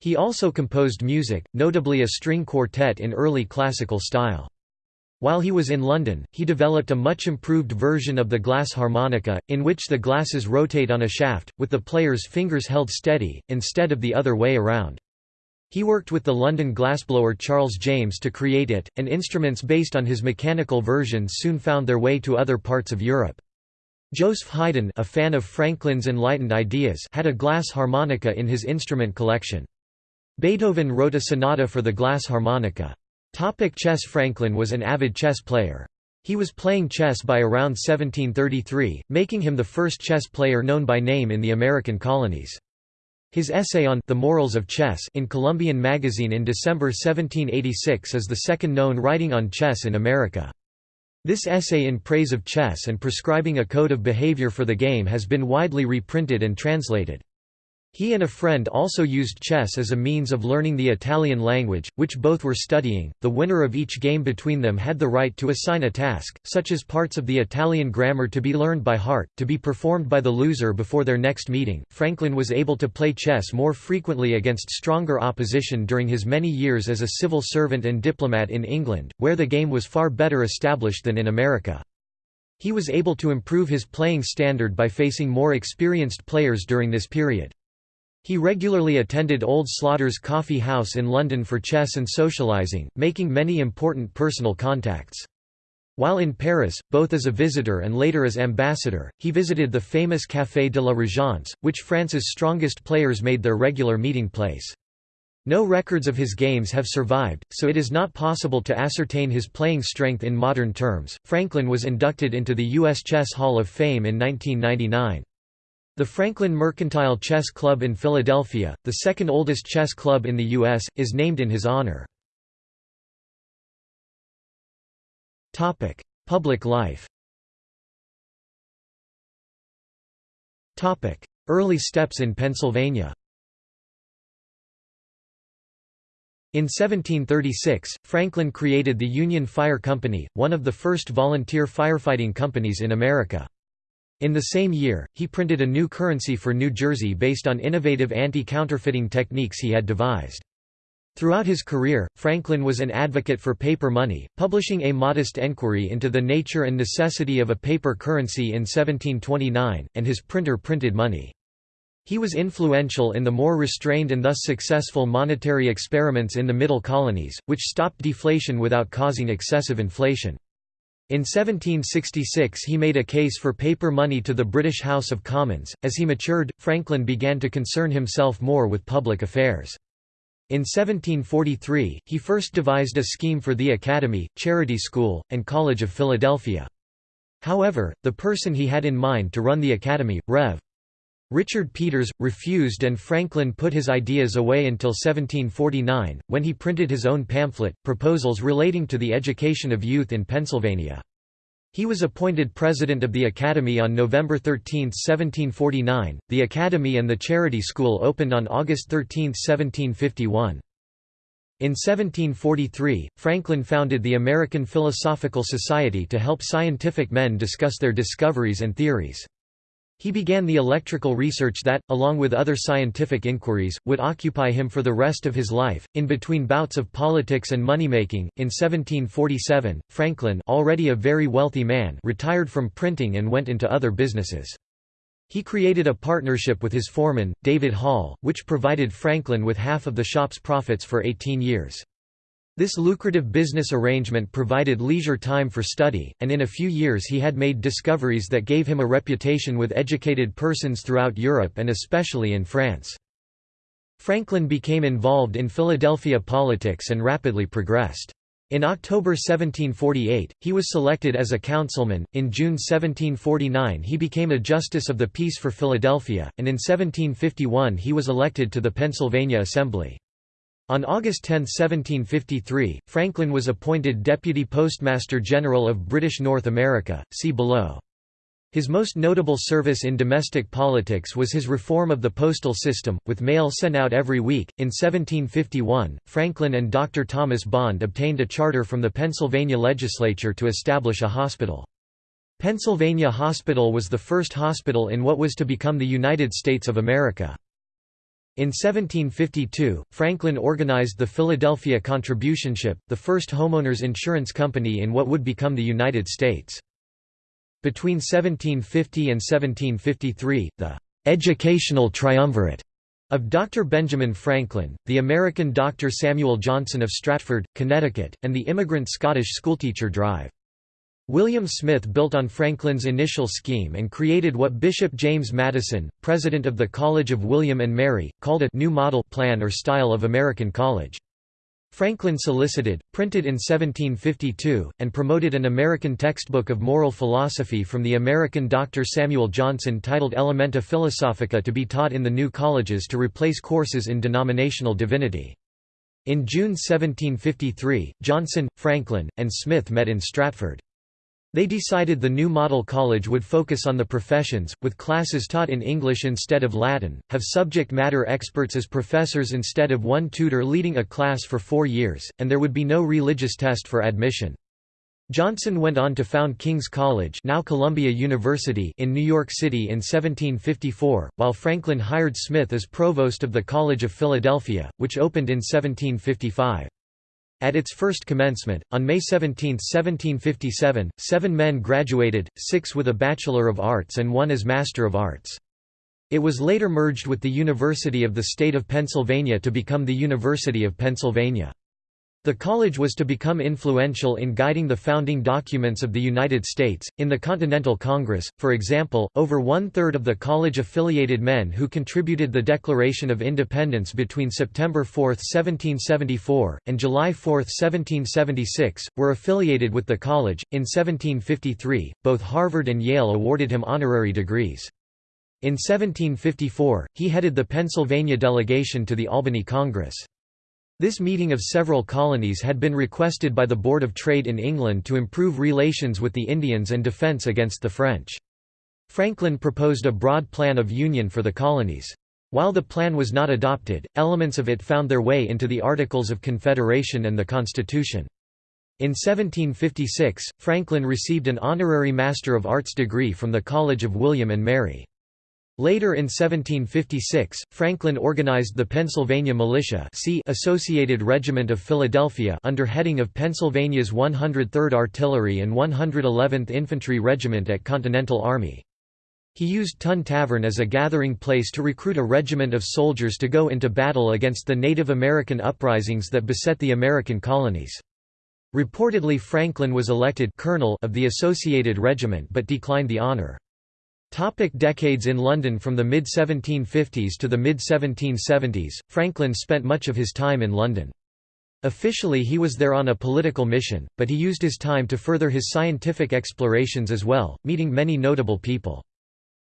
He also composed music, notably a string quartet in early classical style. While he was in London, he developed a much improved version of the glass harmonica, in which the glasses rotate on a shaft, with the player's fingers held steady, instead of the other way around. He worked with the London glassblower Charles James to create it, and instruments based on his mechanical versions soon found their way to other parts of Europe. Joseph Haydn a fan of Franklin's enlightened ideas had a glass harmonica in his instrument collection. Beethoven wrote a sonata for the glass harmonica. Topic chess Franklin was an avid chess player. He was playing chess by around 1733, making him the first chess player known by name in the American colonies. His essay on The Morals of Chess in Columbian Magazine in December 1786 is the second known writing on chess in America. This essay in praise of chess and prescribing a code of behavior for the game has been widely reprinted and translated. He and a friend also used chess as a means of learning the Italian language, which both were studying. The winner of each game between them had the right to assign a task, such as parts of the Italian grammar to be learned by heart, to be performed by the loser before their next meeting. Franklin was able to play chess more frequently against stronger opposition during his many years as a civil servant and diplomat in England, where the game was far better established than in America. He was able to improve his playing standard by facing more experienced players during this period. He regularly attended Old Slaughter's Coffee House in London for chess and socialising, making many important personal contacts. While in Paris, both as a visitor and later as ambassador, he visited the famous Café de la Régence, which France's strongest players made their regular meeting place. No records of his games have survived, so it is not possible to ascertain his playing strength in modern terms. Franklin was inducted into the U.S. Chess Hall of Fame in 1999. The Franklin Mercantile Chess Club in Philadelphia, the second oldest chess club in the U.S., is named in his honor. Public life Early steps in Pennsylvania In 1736, Franklin created the Union Fire Company, one of the first volunteer firefighting companies in America. In the same year, he printed a new currency for New Jersey based on innovative anti-counterfeiting techniques he had devised. Throughout his career, Franklin was an advocate for paper money, publishing A Modest Enquiry into the Nature and Necessity of a Paper Currency in 1729, and his printer printed money. He was influential in the more restrained and thus successful monetary experiments in the Middle Colonies, which stopped deflation without causing excessive inflation. In 1766 he made a case for paper money to the British House of Commons. As he matured, Franklin began to concern himself more with public affairs. In 1743, he first devised a scheme for the Academy, Charity School, and College of Philadelphia. However, the person he had in mind to run the Academy, Rev. Richard Peters, refused and Franklin put his ideas away until 1749, when he printed his own pamphlet, Proposals Relating to the Education of Youth in Pennsylvania. He was appointed president of the Academy on November 13, 1749. The Academy and the Charity School opened on August 13, 1751. In 1743, Franklin founded the American Philosophical Society to help scientific men discuss their discoveries and theories. He began the electrical research that, along with other scientific inquiries, would occupy him for the rest of his life. In between bouts of politics and moneymaking, in 1747, Franklin, already a very wealthy man, retired from printing and went into other businesses. He created a partnership with his foreman, David Hall, which provided Franklin with half of the shop's profits for 18 years. This lucrative business arrangement provided leisure time for study, and in a few years he had made discoveries that gave him a reputation with educated persons throughout Europe and especially in France. Franklin became involved in Philadelphia politics and rapidly progressed. In October 1748, he was selected as a councilman, in June 1749 he became a Justice of the Peace for Philadelphia, and in 1751 he was elected to the Pennsylvania Assembly. On August 10, 1753, Franklin was appointed Deputy Postmaster General of British North America, see below. His most notable service in domestic politics was his reform of the postal system, with mail sent out every week. In 1751, Franklin and Dr. Thomas Bond obtained a charter from the Pennsylvania legislature to establish a hospital. Pennsylvania Hospital was the first hospital in what was to become the United States of America. In 1752, Franklin organized the Philadelphia Contributionship, the first homeowners insurance company in what would become the United States. Between 1750 and 1753, the «educational triumvirate» of Dr. Benjamin Franklin, the American Dr. Samuel Johnson of Stratford, Connecticut, and the immigrant Scottish schoolteacher drive. William Smith built on Franklin's initial scheme and created what Bishop James Madison, president of the College of William and Mary, called a «new model plan or style of American college». Franklin solicited, printed in 1752, and promoted an American textbook of moral philosophy from the American Dr. Samuel Johnson titled Elementa Philosophica to be taught in the new colleges to replace courses in denominational divinity. In June 1753, Johnson, Franklin, and Smith met in Stratford. They decided the new model college would focus on the professions, with classes taught in English instead of Latin, have subject matter experts as professors instead of one tutor leading a class for four years, and there would be no religious test for admission. Johnson went on to found King's College now Columbia University in New York City in 1754, while Franklin hired Smith as provost of the College of Philadelphia, which opened in 1755. At its first commencement, on May 17, 1757, seven men graduated, six with a Bachelor of Arts and one as Master of Arts. It was later merged with the University of the State of Pennsylvania to become the University of Pennsylvania. The college was to become influential in guiding the founding documents of the United States. In the Continental Congress, for example, over one third of the college affiliated men who contributed the Declaration of Independence between September 4, 1774, and July 4, 1776, were affiliated with the college. In 1753, both Harvard and Yale awarded him honorary degrees. In 1754, he headed the Pennsylvania delegation to the Albany Congress. This meeting of several colonies had been requested by the Board of Trade in England to improve relations with the Indians and defence against the French. Franklin proposed a broad plan of union for the colonies. While the plan was not adopted, elements of it found their way into the Articles of Confederation and the Constitution. In 1756, Franklin received an honorary Master of Arts degree from the College of William and Mary. Later in 1756, Franklin organized the Pennsylvania Militia Associated Regiment of Philadelphia under heading of Pennsylvania's 103rd Artillery and 111th Infantry Regiment at Continental Army. He used Tun Tavern as a gathering place to recruit a regiment of soldiers to go into battle against the Native American uprisings that beset the American colonies. Reportedly Franklin was elected colonel of the Associated Regiment but declined the honor. Topic decades in London From the mid-1750s to the mid-1770s, Franklin spent much of his time in London. Officially he was there on a political mission, but he used his time to further his scientific explorations as well, meeting many notable people.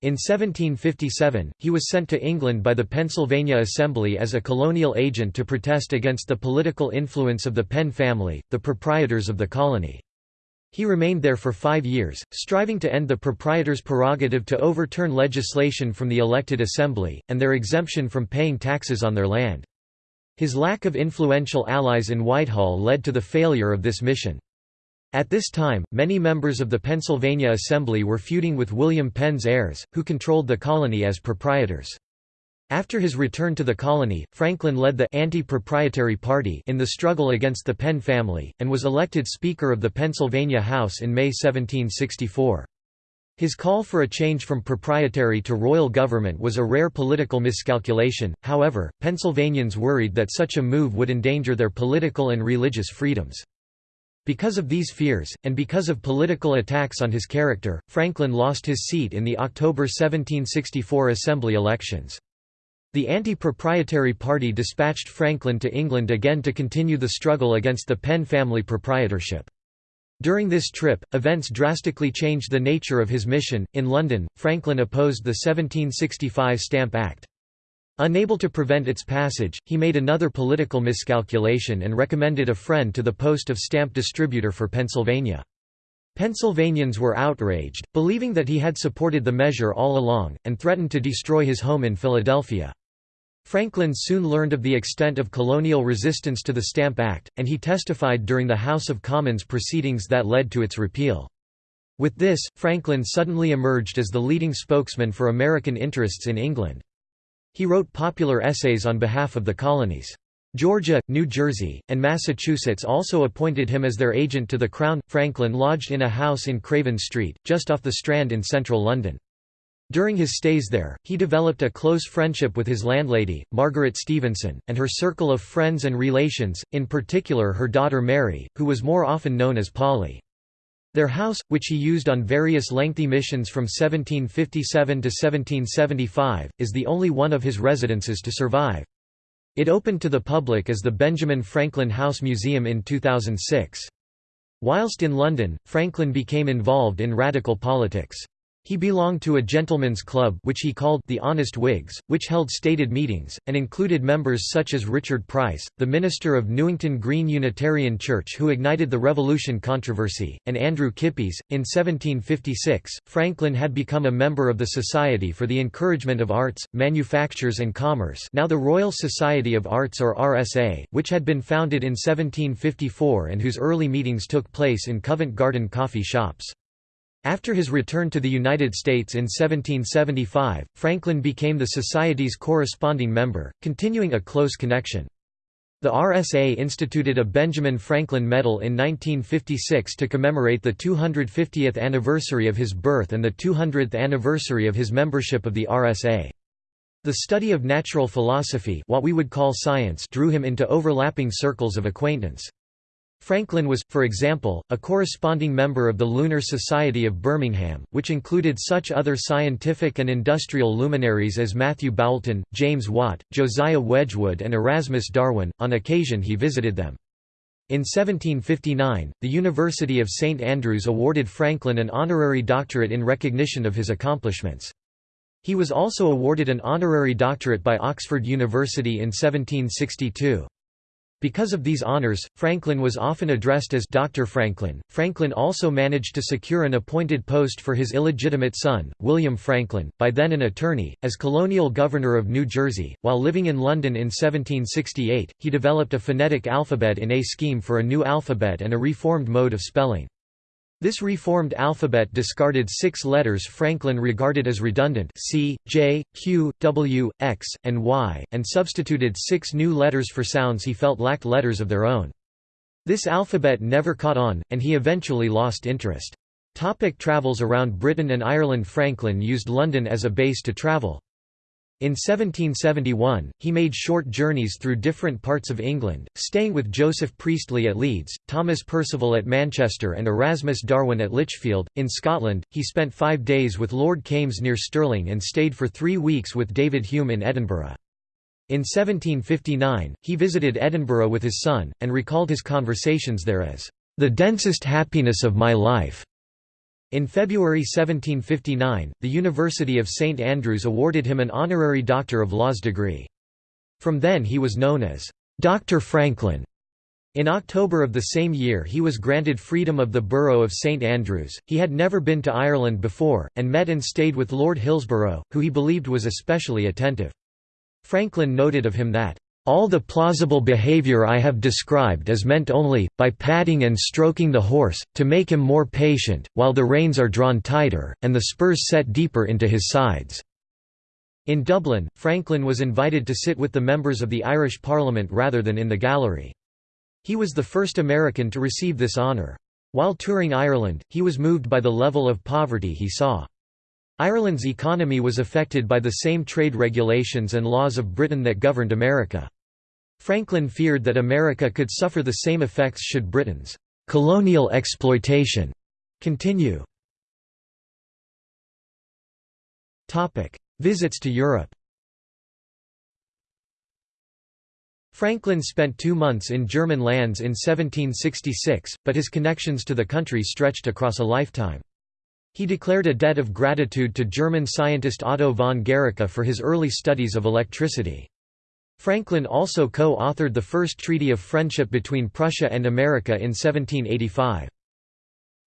In 1757, he was sent to England by the Pennsylvania Assembly as a colonial agent to protest against the political influence of the Penn family, the proprietors of the colony. He remained there for five years, striving to end the proprietors' prerogative to overturn legislation from the elected assembly, and their exemption from paying taxes on their land. His lack of influential allies in Whitehall led to the failure of this mission. At this time, many members of the Pennsylvania Assembly were feuding with William Penn's heirs, who controlled the colony as proprietors. After his return to the colony, Franklin led the anti-proprietary party in the struggle against the Penn family, and was elected Speaker of the Pennsylvania House in May 1764. His call for a change from proprietary to royal government was a rare political miscalculation, however, Pennsylvanians worried that such a move would endanger their political and religious freedoms. Because of these fears, and because of political attacks on his character, Franklin lost his seat in the October 1764 Assembly elections. The anti-proprietary party dispatched Franklin to England again to continue the struggle against the Penn family proprietorship. During this trip, events drastically changed the nature of his mission. In London, Franklin opposed the 1765 Stamp Act. Unable to prevent its passage, he made another political miscalculation and recommended a friend to the post of stamp distributor for Pennsylvania. Pennsylvanians were outraged, believing that he had supported the measure all along, and threatened to destroy his home in Philadelphia. Franklin soon learned of the extent of colonial resistance to the Stamp Act, and he testified during the House of Commons proceedings that led to its repeal. With this, Franklin suddenly emerged as the leading spokesman for American interests in England. He wrote popular essays on behalf of the colonies. Georgia, New Jersey, and Massachusetts also appointed him as their agent to the Crown. Franklin lodged in a house in Craven Street, just off the Strand in central London. During his stays there, he developed a close friendship with his landlady, Margaret Stevenson, and her circle of friends and relations, in particular her daughter Mary, who was more often known as Polly. Their house, which he used on various lengthy missions from 1757 to 1775, is the only one of his residences to survive. It opened to the public as the Benjamin Franklin House Museum in 2006. Whilst in London, Franklin became involved in radical politics. He belonged to a gentleman's club which he called the Honest Whigs, which held stated meetings, and included members such as Richard Price, the minister of Newington Green Unitarian Church who ignited the Revolution controversy, and Andrew Kippis. In 1756, Franklin had become a member of the Society for the Encouragement of Arts, Manufactures and Commerce now the Royal Society of Arts or RSA, which had been founded in 1754 and whose early meetings took place in Covent Garden coffee shops. After his return to the United States in 1775, Franklin became the Society's corresponding member, continuing a close connection. The RSA instituted a Benjamin Franklin Medal in 1956 to commemorate the 250th anniversary of his birth and the 200th anniversary of his membership of the RSA. The study of natural philosophy what we would call science drew him into overlapping circles of acquaintance. Franklin was, for example, a corresponding member of the Lunar Society of Birmingham, which included such other scientific and industrial luminaries as Matthew Boulton, James Watt, Josiah Wedgwood and Erasmus Darwin, on occasion he visited them. In 1759, the University of St Andrews awarded Franklin an honorary doctorate in recognition of his accomplishments. He was also awarded an honorary doctorate by Oxford University in 1762. Because of these honors, Franklin was often addressed as Dr. Franklin. Franklin also managed to secure an appointed post for his illegitimate son, William Franklin, by then an attorney, as colonial governor of New Jersey. While living in London in 1768, he developed a phonetic alphabet in a scheme for a new alphabet and a reformed mode of spelling. This reformed alphabet discarded six letters Franklin regarded as redundant C, J, Q, W, X, and Y, and substituted six new letters for sounds he felt lacked letters of their own. This alphabet never caught on, and he eventually lost interest. Topic travels around Britain and Ireland Franklin used London as a base to travel. In 1771, he made short journeys through different parts of England, staying with Joseph Priestley at Leeds, Thomas Percival at Manchester and Erasmus Darwin at Lichfield. In Scotland, he spent five days with Lord Kames near Stirling and stayed for three weeks with David Hume in Edinburgh. In 1759, he visited Edinburgh with his son, and recalled his conversations there as, "...the densest happiness of my life." In February 1759, the University of St Andrews awarded him an honorary Doctor of Laws degree. From then he was known as, "'Dr. Franklin'". In October of the same year he was granted freedom of the borough of St Andrews. He had never been to Ireland before, and met and stayed with Lord Hillsborough, who he believed was especially attentive. Franklin noted of him that, all the plausible behavior I have described is meant only, by patting and stroking the horse, to make him more patient, while the reins are drawn tighter, and the spurs set deeper into his sides." In Dublin, Franklin was invited to sit with the members of the Irish Parliament rather than in the gallery. He was the first American to receive this honour. While touring Ireland, he was moved by the level of poverty he saw. Ireland's economy was affected by the same trade regulations and laws of Britain that governed America. Franklin feared that America could suffer the same effects should Britain's colonial exploitation continue. Visits to Europe Franklin spent two months in German lands in 1766, but his connections to the country stretched across a lifetime. He declared a debt of gratitude to German scientist Otto von Guericke for his early studies of electricity. Franklin also co-authored the first Treaty of Friendship between Prussia and America in 1785.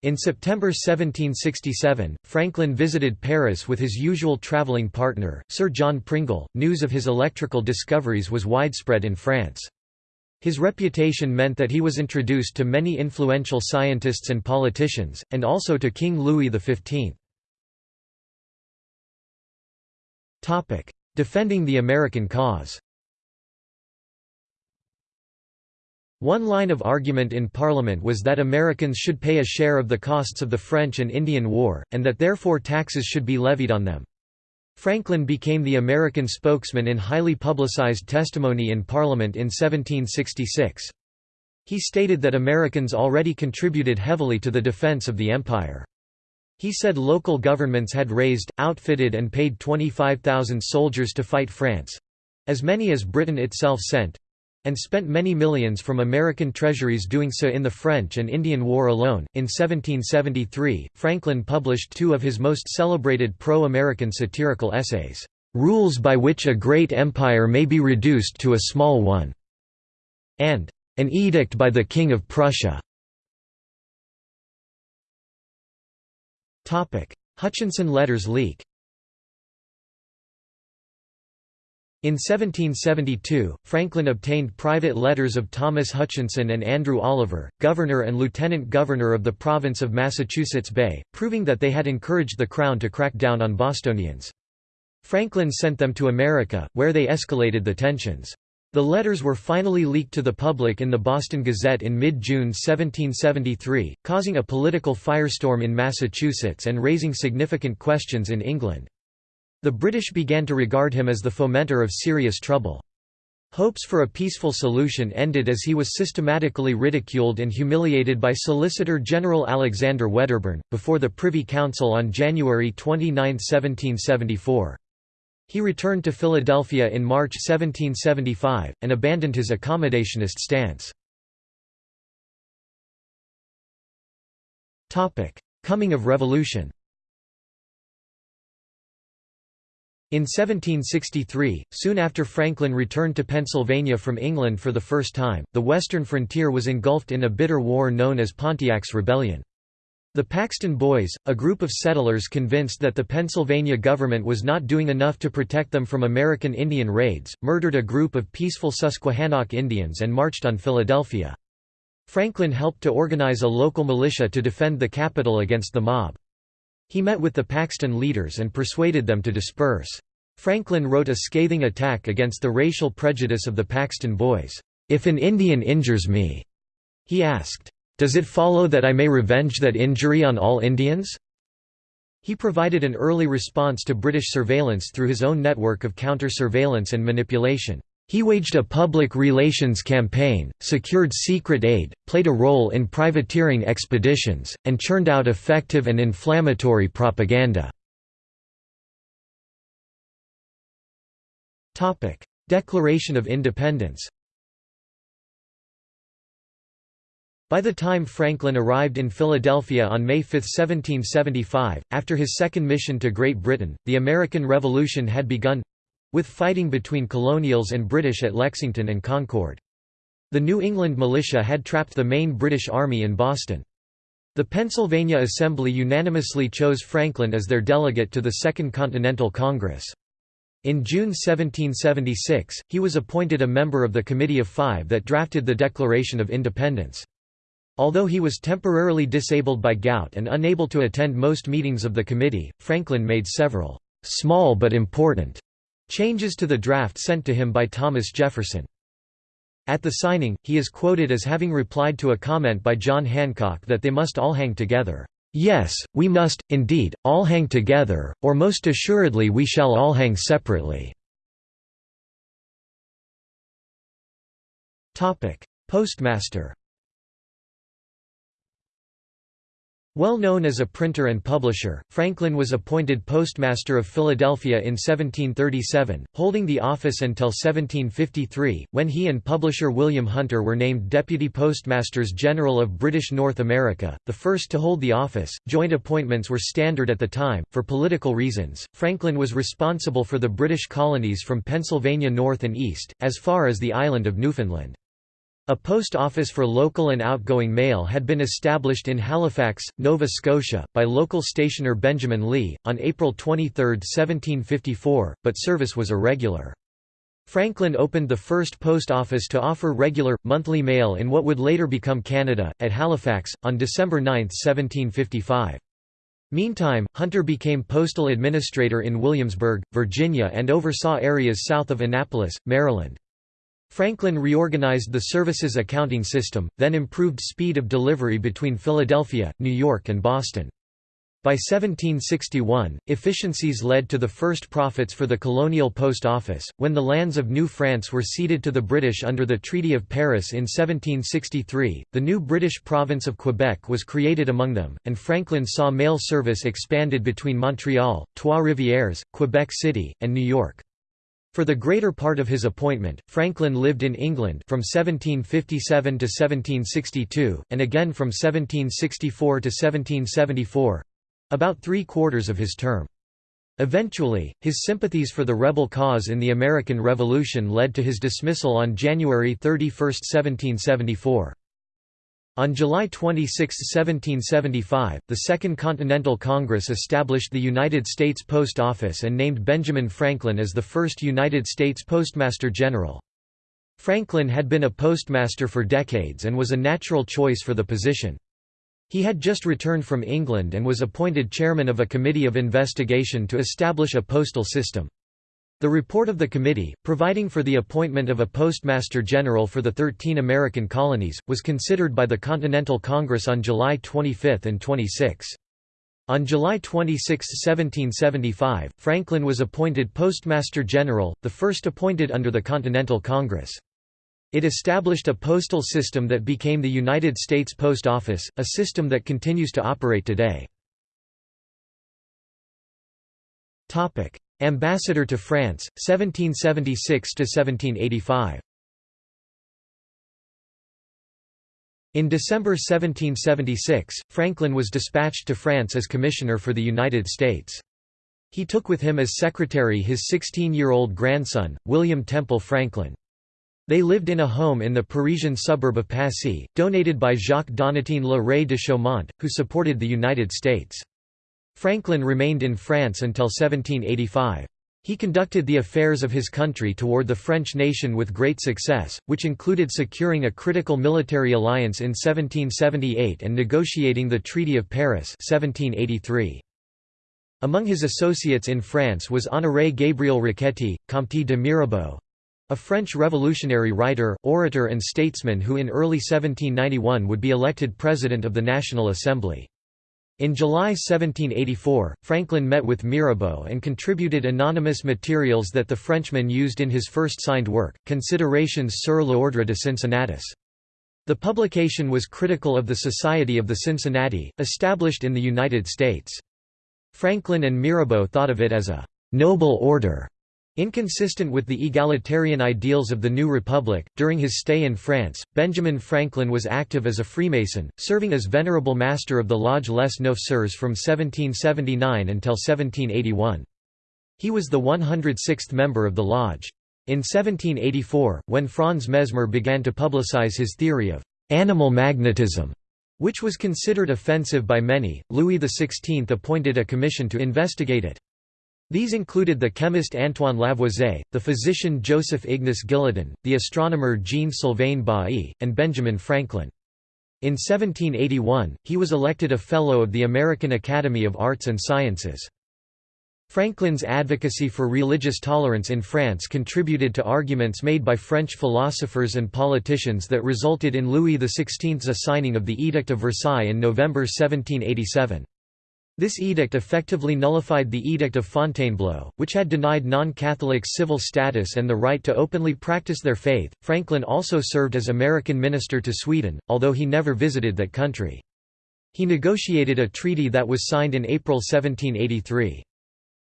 In September 1767, Franklin visited Paris with his usual traveling partner, Sir John Pringle. News of his electrical discoveries was widespread in France. His reputation meant that he was introduced to many influential scientists and politicians, and also to King Louis XV. Defending the American cause One line of argument in Parliament was that Americans should pay a share of the costs of the French and Indian War, and that therefore taxes should be levied on them. Franklin became the American spokesman in highly publicized testimony in Parliament in 1766. He stated that Americans already contributed heavily to the defense of the empire. He said local governments had raised, outfitted and paid 25,000 soldiers to fight France—as many as Britain itself sent, and spent many millions from American treasuries doing so in the French and Indian War alone. In 1773, Franklin published two of his most celebrated pro American satirical essays, Rules by which a Great Empire may be reduced to a Small One, and An Edict by the King of Prussia. Hutchinson letters leak In 1772, Franklin obtained private letters of Thomas Hutchinson and Andrew Oliver, governor and lieutenant governor of the province of Massachusetts Bay, proving that they had encouraged the Crown to crack down on Bostonians. Franklin sent them to America, where they escalated the tensions. The letters were finally leaked to the public in the Boston Gazette in mid-June 1773, causing a political firestorm in Massachusetts and raising significant questions in England. The British began to regard him as the fomenter of serious trouble. Hopes for a peaceful solution ended as he was systematically ridiculed and humiliated by Solicitor General Alexander Wedderburn, before the Privy Council on January 29, 1774. He returned to Philadelphia in March 1775, and abandoned his accommodationist stance. Coming of revolution In 1763, soon after Franklin returned to Pennsylvania from England for the first time, the western frontier was engulfed in a bitter war known as Pontiac's Rebellion. The Paxton Boys, a group of settlers convinced that the Pennsylvania government was not doing enough to protect them from American Indian raids, murdered a group of peaceful Susquehannock Indians and marched on Philadelphia. Franklin helped to organize a local militia to defend the capital against the mob. He met with the Paxton leaders and persuaded them to disperse. Franklin wrote a scathing attack against the racial prejudice of the Paxton Boys. "'If an Indian injures me,' he asked, Does it follow that I may revenge that injury on all Indians?' He provided an early response to British surveillance through his own network of counter-surveillance and manipulation. He waged a public relations campaign, secured secret aid, played a role in privateering expeditions, and churned out effective and inflammatory propaganda. Declaration of Independence By the time Franklin arrived in Philadelphia on May 5, 1775, after his second mission to Great Britain, the American Revolution had begun, with fighting between colonials and British at Lexington and Concord. The New England militia had trapped the main British Army in Boston. The Pennsylvania Assembly unanimously chose Franklin as their delegate to the Second Continental Congress. In June 1776, he was appointed a member of the Committee of Five that drafted the Declaration of Independence. Although he was temporarily disabled by gout and unable to attend most meetings of the committee, Franklin made several small but important Changes to the draft sent to him by Thomas Jefferson. At the signing, he is quoted as having replied to a comment by John Hancock that they must all hang together. Yes, we must, indeed, all hang together, or most assuredly we shall all hang separately. Postmaster Well known as a printer and publisher, Franklin was appointed Postmaster of Philadelphia in 1737, holding the office until 1753, when he and publisher William Hunter were named Deputy Postmasters General of British North America, the first to hold the office. Joint appointments were standard at the time. For political reasons, Franklin was responsible for the British colonies from Pennsylvania north and east, as far as the island of Newfoundland. A post office for local and outgoing mail had been established in Halifax, Nova Scotia, by local stationer Benjamin Leigh, on April 23, 1754, but service was irregular. Franklin opened the first post office to offer regular, monthly mail in what would later become Canada, at Halifax, on December 9, 1755. Meantime, Hunter became postal administrator in Williamsburg, Virginia and oversaw areas south of Annapolis, Maryland. Franklin reorganized the service's accounting system, then improved speed of delivery between Philadelphia, New York and Boston. By 1761, efficiencies led to the first profits for the colonial post office. When the lands of New France were ceded to the British under the Treaty of Paris in 1763, the new British province of Quebec was created among them, and Franklin saw mail service expanded between Montreal, Trois-Rivières, Quebec City, and New York. For the greater part of his appointment, Franklin lived in England from 1757 to 1762, and again from 1764 to 1774—about three-quarters of his term. Eventually, his sympathies for the rebel cause in the American Revolution led to his dismissal on January 31, 1774. On July 26, 1775, the Second Continental Congress established the United States Post Office and named Benjamin Franklin as the first United States Postmaster General. Franklin had been a postmaster for decades and was a natural choice for the position. He had just returned from England and was appointed chairman of a committee of investigation to establish a postal system. The report of the committee, providing for the appointment of a Postmaster General for the 13 American colonies, was considered by the Continental Congress on July 25 and 26. On July 26, 1775, Franklin was appointed Postmaster General, the first appointed under the Continental Congress. It established a postal system that became the United States Post Office, a system that continues to operate today. Ambassador to France, 1776–1785 In December 1776, Franklin was dispatched to France as commissioner for the United States. He took with him as secretary his 16-year-old grandson, William Temple Franklin. They lived in a home in the Parisian suburb of Passy, donated by Jacques Donatien Le Ray de Chaumont, who supported the United States. Franklin remained in France until 1785. He conducted the affairs of his country toward the French nation with great success, which included securing a critical military alliance in 1778 and negotiating the Treaty of Paris 1783. Among his associates in France was Honoré Gabriel Riquetti, Comte de Mirabeau. a French revolutionary writer, orator and statesman who in early 1791 would be elected President of the National Assembly. In July 1784, Franklin met with Mirabeau and contributed anonymous materials that the Frenchman used in his first signed work, Considerations sur l'ordre de Cincinnatus. The publication was critical of the Society of the Cincinnati, established in the United States. Franklin and Mirabeau thought of it as a «noble order» Inconsistent with the egalitarian ideals of the new republic, during his stay in France, Benjamin Franklin was active as a Freemason, serving as Venerable Master of the Lodge Les Neuf from 1779 until 1781. He was the 106th member of the lodge. In 1784, when Franz Mesmer began to publicize his theory of animal magnetism, which was considered offensive by many, Louis XVI appointed a commission to investigate it. These included the chemist Antoine Lavoisier, the physician Joseph Ignace Guillotin, the astronomer Jean-Sylvain Bailly, and Benjamin Franklin. In 1781, he was elected a Fellow of the American Academy of Arts and Sciences. Franklin's advocacy for religious tolerance in France contributed to arguments made by French philosophers and politicians that resulted in Louis XVI's assigning of the Edict of Versailles in November 1787. This edict effectively nullified the Edict of Fontainebleau, which had denied non-Catholics civil status and the right to openly practice their faith. Franklin also served as American minister to Sweden, although he never visited that country. He negotiated a treaty that was signed in April 1783.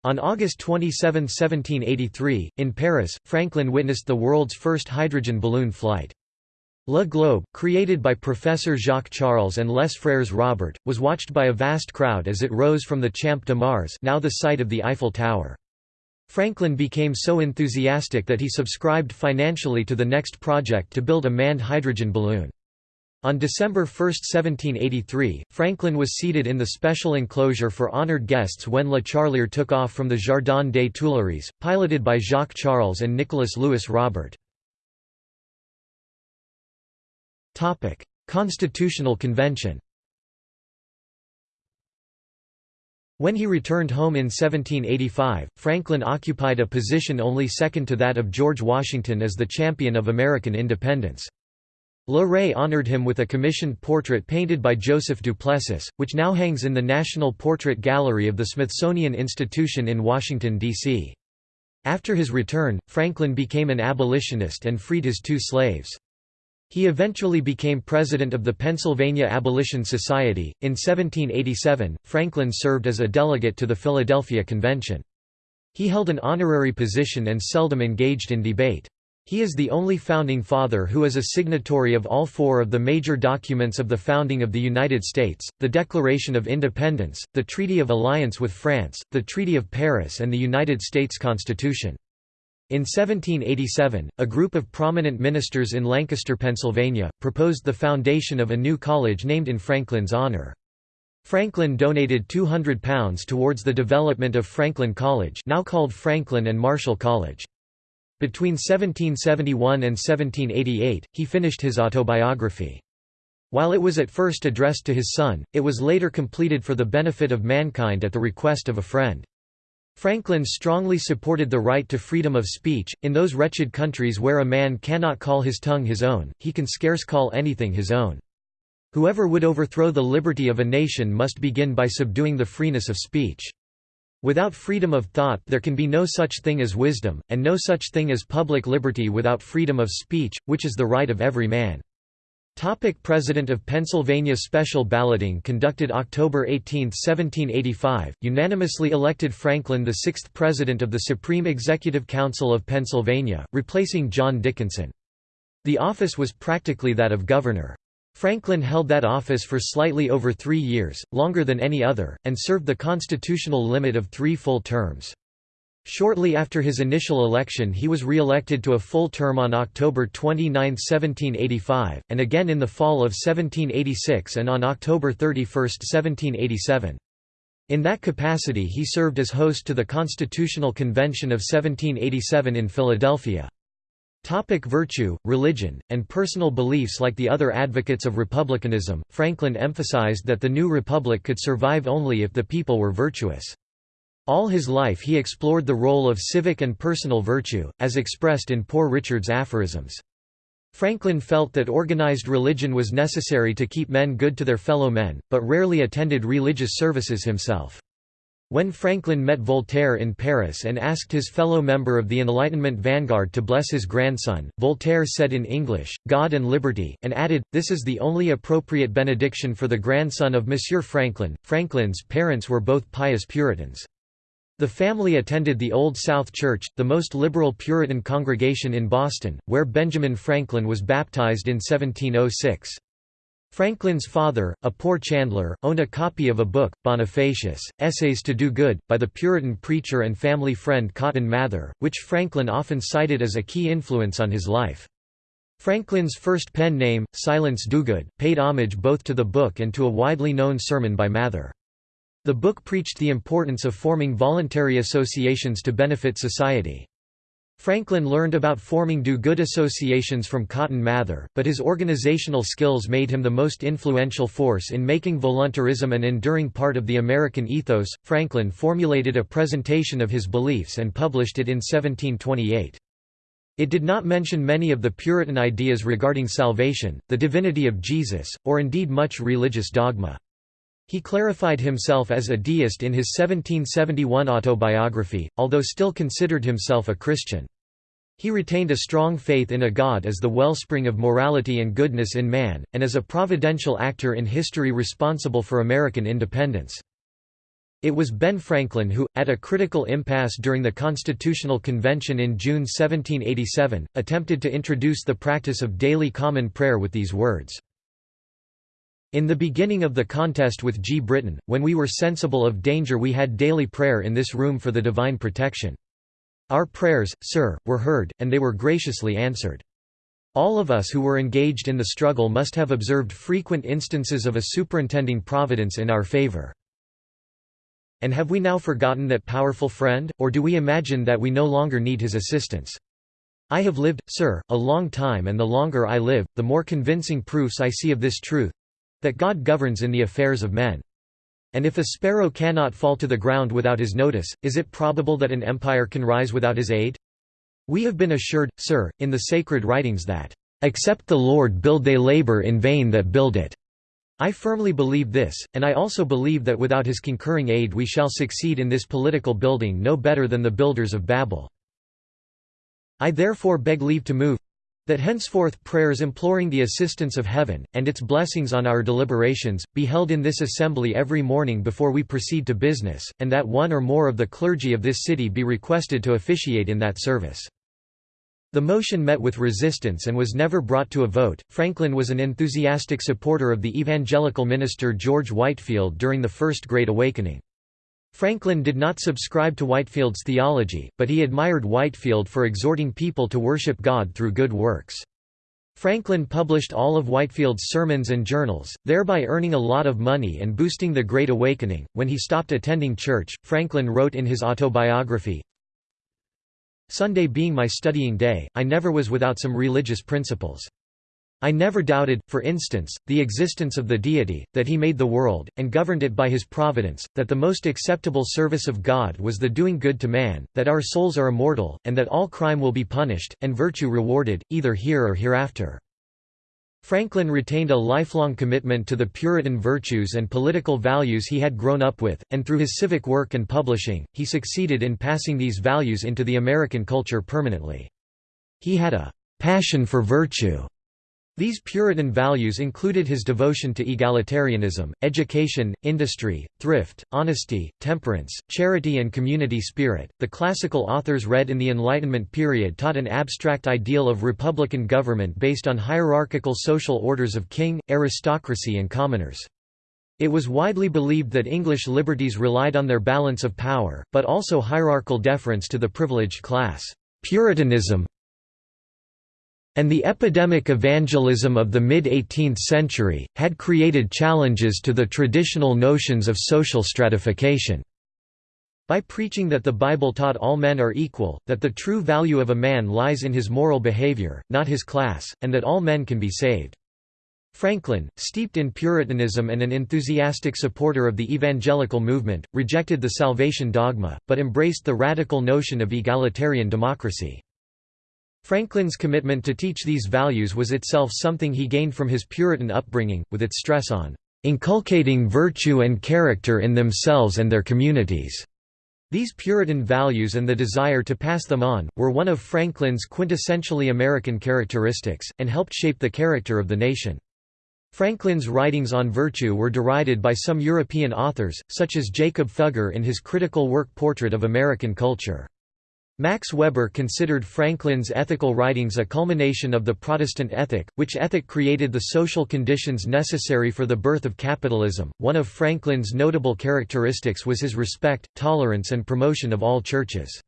On August 27, 1783, in Paris, Franklin witnessed the world's first hydrogen balloon flight. Le Globe, created by Professor Jacques Charles and Les Frères Robert, was watched by a vast crowd as it rose from the Champ de Mars now the site of the Eiffel Tower. Franklin became so enthusiastic that he subscribed financially to the next project to build a manned hydrogen balloon. On December 1, 1783, Franklin was seated in the special enclosure for honored guests when La Charlière took off from the Jardin des Tuileries, piloted by Jacques Charles and Nicolas Louis Robert. Topic: Constitutional Convention. When he returned home in 1785, Franklin occupied a position only second to that of George Washington as the champion of American independence. Le Ray honored him with a commissioned portrait painted by Joseph Duplessis, which now hangs in the National Portrait Gallery of the Smithsonian Institution in Washington, D.C. After his return, Franklin became an abolitionist and freed his two slaves. He eventually became president of the Pennsylvania Abolition Society. In 1787, Franklin served as a delegate to the Philadelphia Convention. He held an honorary position and seldom engaged in debate. He is the only founding father who is a signatory of all four of the major documents of the founding of the United States, the Declaration of Independence, the Treaty of Alliance with France, the Treaty of Paris and the United States Constitution. In 1787, a group of prominent ministers in Lancaster, Pennsylvania, proposed the foundation of a new college named in Franklin's honor. Franklin donated £200 towards the development of Franklin College now called Franklin and Marshall College. Between 1771 and 1788, he finished his autobiography. While it was at first addressed to his son, it was later completed for the benefit of mankind at the request of a friend. Franklin strongly supported the right to freedom of speech. In those wretched countries where a man cannot call his tongue his own, he can scarce call anything his own. Whoever would overthrow the liberty of a nation must begin by subduing the freeness of speech. Without freedom of thought there can be no such thing as wisdom, and no such thing as public liberty without freedom of speech, which is the right of every man. Topic President of Pennsylvania Special balloting conducted October 18, 1785, unanimously elected Franklin the sixth President of the Supreme Executive Council of Pennsylvania, replacing John Dickinson. The office was practically that of governor. Franklin held that office for slightly over three years, longer than any other, and served the constitutional limit of three full terms. Shortly after his initial election he was re-elected to a full term on October 29, 1785, and again in the fall of 1786 and on October 31, 1787. In that capacity he served as host to the Constitutional Convention of 1787 in Philadelphia. Topic virtue, religion, and personal beliefs Like the other advocates of republicanism, Franklin emphasized that the new republic could survive only if the people were virtuous. All his life he explored the role of civic and personal virtue, as expressed in Poor Richard's aphorisms. Franklin felt that organized religion was necessary to keep men good to their fellow men, but rarely attended religious services himself. When Franklin met Voltaire in Paris and asked his fellow member of the Enlightenment vanguard to bless his grandson, Voltaire said in English, God and liberty, and added, this is the only appropriate benediction for the grandson of Monsieur Franklin. Franklin's parents were both pious Puritans. The family attended the Old South Church, the most liberal Puritan congregation in Boston, where Benjamin Franklin was baptized in 1706. Franklin's father, a poor chandler, owned a copy of a book, Bonifacius, Essays to Do Good, by the Puritan preacher and family friend Cotton Mather, which Franklin often cited as a key influence on his life. Franklin's first pen name, Silence Dogood, paid homage both to the book and to a widely known sermon by Mather. The book preached the importance of forming voluntary associations to benefit society. Franklin learned about forming do-good associations from Cotton Mather, but his organizational skills made him the most influential force in making voluntarism an enduring part of the American ethos. Franklin formulated a presentation of his beliefs and published it in 1728. It did not mention many of the Puritan ideas regarding salvation, the divinity of Jesus, or indeed much religious dogma. He clarified himself as a deist in his 1771 autobiography, although still considered himself a Christian. He retained a strong faith in a God as the wellspring of morality and goodness in man, and as a providential actor in history responsible for American independence. It was Ben Franklin who, at a critical impasse during the Constitutional Convention in June 1787, attempted to introduce the practice of daily common prayer with these words, in the beginning of the contest with G. Britain, when we were sensible of danger we had daily prayer in this room for the divine protection. Our prayers, sir, were heard, and they were graciously answered. All of us who were engaged in the struggle must have observed frequent instances of a superintending providence in our favor. And have we now forgotten that powerful friend, or do we imagine that we no longer need his assistance? I have lived, sir, a long time and the longer I live, the more convincing proofs I see of this truth, that God governs in the affairs of men. And if a sparrow cannot fall to the ground without his notice, is it probable that an empire can rise without his aid? We have been assured, sir, in the sacred writings that, "...except the Lord build they labor in vain that build it." I firmly believe this, and I also believe that without his concurring aid we shall succeed in this political building no better than the builders of Babel. I therefore beg leave to move, that henceforth prayers imploring the assistance of heaven, and its blessings on our deliberations, be held in this assembly every morning before we proceed to business, and that one or more of the clergy of this city be requested to officiate in that service. The motion met with resistance and was never brought to a vote. Franklin was an enthusiastic supporter of the evangelical minister George Whitefield during the First Great Awakening. Franklin did not subscribe to Whitefield's theology, but he admired Whitefield for exhorting people to worship God through good works. Franklin published all of Whitefield's sermons and journals, thereby earning a lot of money and boosting the Great Awakening. When he stopped attending church, Franklin wrote in his autobiography Sunday being my studying day, I never was without some religious principles. I never doubted, for instance, the existence of the deity, that he made the world, and governed it by his providence, that the most acceptable service of God was the doing good to man, that our souls are immortal, and that all crime will be punished, and virtue rewarded, either here or hereafter. Franklin retained a lifelong commitment to the Puritan virtues and political values he had grown up with, and through his civic work and publishing, he succeeded in passing these values into the American culture permanently. He had a passion for virtue these Puritan values included his devotion to egalitarianism, education, industry, thrift, honesty, temperance, charity, and community spirit. The classical authors read in the Enlightenment period taught an abstract ideal of republican government based on hierarchical social orders of king, aristocracy, and commoners. It was widely believed that English liberties relied on their balance of power, but also hierarchical deference to the privileged class. Puritanism, and the epidemic evangelism of the mid-18th century, had created challenges to the traditional notions of social stratification. By preaching that the Bible taught all men are equal, that the true value of a man lies in his moral behavior, not his class, and that all men can be saved. Franklin, steeped in Puritanism and an enthusiastic supporter of the evangelical movement, rejected the salvation dogma, but embraced the radical notion of egalitarian democracy. Franklin's commitment to teach these values was itself something he gained from his Puritan upbringing, with its stress on inculcating virtue and character in themselves and their communities. These Puritan values and the desire to pass them on, were one of Franklin's quintessentially American characteristics, and helped shape the character of the nation. Franklin's writings on virtue were derided by some European authors, such as Jacob Fugger in his critical work Portrait of American Culture. Max Weber considered Franklin's ethical writings a culmination of the Protestant ethic, which ethic created the social conditions necessary for the birth of capitalism. One of Franklin's notable characteristics was his respect, tolerance, and promotion of all churches.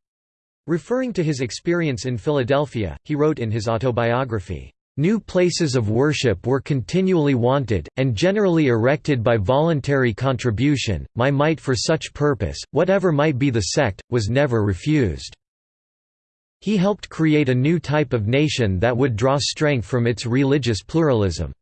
Referring to his experience in Philadelphia, he wrote in his autobiography, New places of worship were continually wanted, and generally erected by voluntary contribution. My might for such purpose, whatever mite be the sect, was never refused. He helped create a new type of nation that would draw strength from its religious pluralism.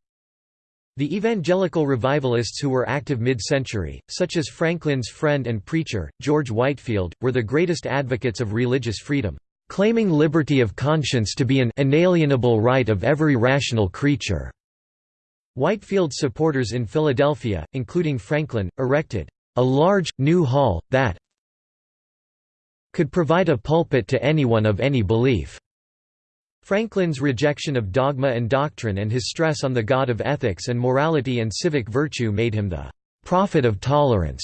The evangelical revivalists who were active mid-century, such as Franklin's friend and preacher, George Whitefield, were the greatest advocates of religious freedom, claiming liberty of conscience to be an inalienable right of every rational creature. Whitefield's supporters in Philadelphia, including Franklin, erected a large, new hall, that, could provide a pulpit to anyone of any belief. Franklin's rejection of dogma and doctrine and his stress on the God of ethics and morality and civic virtue made him the prophet of tolerance.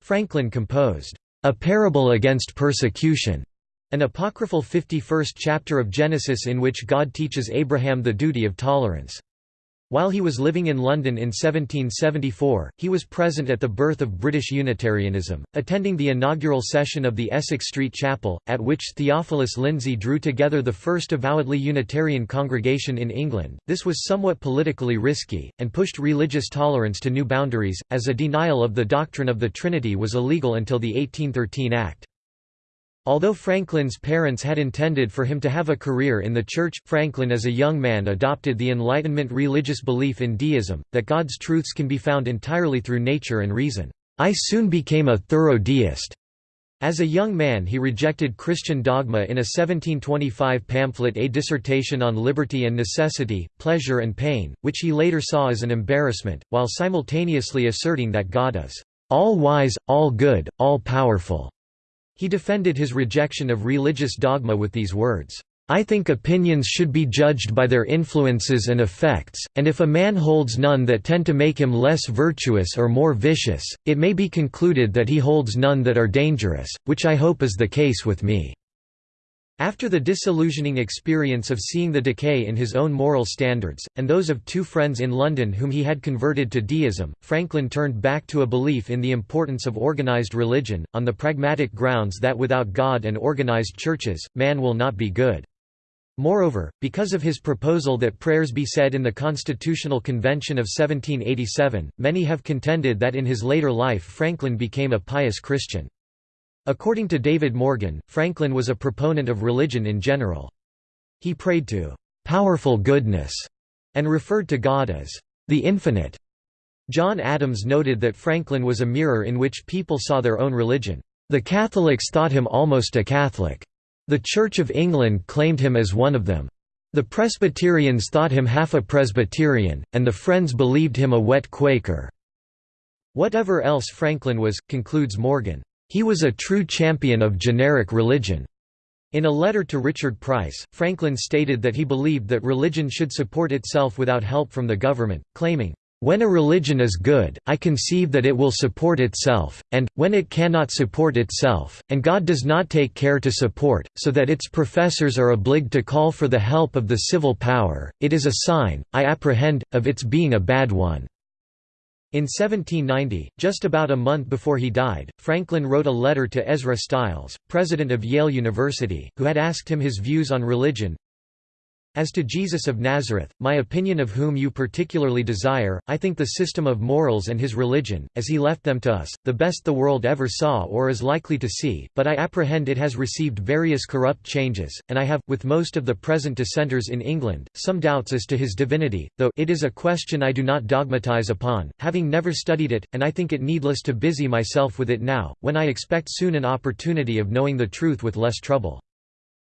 Franklin composed a parable against persecution, an apocryphal 51st chapter of Genesis in which God teaches Abraham the duty of tolerance. While he was living in London in 1774, he was present at the birth of British Unitarianism, attending the inaugural session of the Essex Street Chapel, at which Theophilus Lindsey drew together the first avowedly Unitarian congregation in England. This was somewhat politically risky, and pushed religious tolerance to new boundaries, as a denial of the doctrine of the Trinity was illegal until the 1813 Act. Although Franklin's parents had intended for him to have a career in the church, Franklin as a young man adopted the Enlightenment religious belief in deism, that God's truths can be found entirely through nature and reason. I soon became a thorough deist. As a young man he rejected Christian dogma in a 1725 pamphlet A Dissertation on Liberty and Necessity, Pleasure and Pain, which he later saw as an embarrassment, while simultaneously asserting that God is all-wise, all-good, all-powerful. He defended his rejection of religious dogma with these words, I think opinions should be judged by their influences and effects, and if a man holds none that tend to make him less virtuous or more vicious, it may be concluded that he holds none that are dangerous, which I hope is the case with me. After the disillusioning experience of seeing the decay in his own moral standards, and those of two friends in London whom he had converted to deism, Franklin turned back to a belief in the importance of organized religion, on the pragmatic grounds that without God and organized churches, man will not be good. Moreover, because of his proposal that prayers be said in the Constitutional Convention of 1787, many have contended that in his later life Franklin became a pious Christian. According to David Morgan, Franklin was a proponent of religion in general. He prayed to "...powerful goodness", and referred to God as "...the infinite". John Adams noted that Franklin was a mirror in which people saw their own religion. The Catholics thought him almost a Catholic. The Church of England claimed him as one of them. The Presbyterians thought him half a Presbyterian, and the Friends believed him a wet Quaker. Whatever else Franklin was, concludes Morgan, he was a true champion of generic religion. In a letter to Richard Price, Franklin stated that he believed that religion should support itself without help from the government, claiming, "...when a religion is good, I conceive that it will support itself, and, when it cannot support itself, and God does not take care to support, so that its professors are obliged to call for the help of the civil power, it is a sign, I apprehend, of its being a bad one." In 1790, just about a month before he died, Franklin wrote a letter to Ezra Stiles, president of Yale University, who had asked him his views on religion. As to Jesus of Nazareth, my opinion of whom you particularly desire, I think the system of morals and his religion, as he left them to us, the best the world ever saw or is likely to see, but I apprehend it has received various corrupt changes, and I have, with most of the present dissenters in England, some doubts as to his divinity, though it is a question I do not dogmatize upon, having never studied it, and I think it needless to busy myself with it now, when I expect soon an opportunity of knowing the truth with less trouble.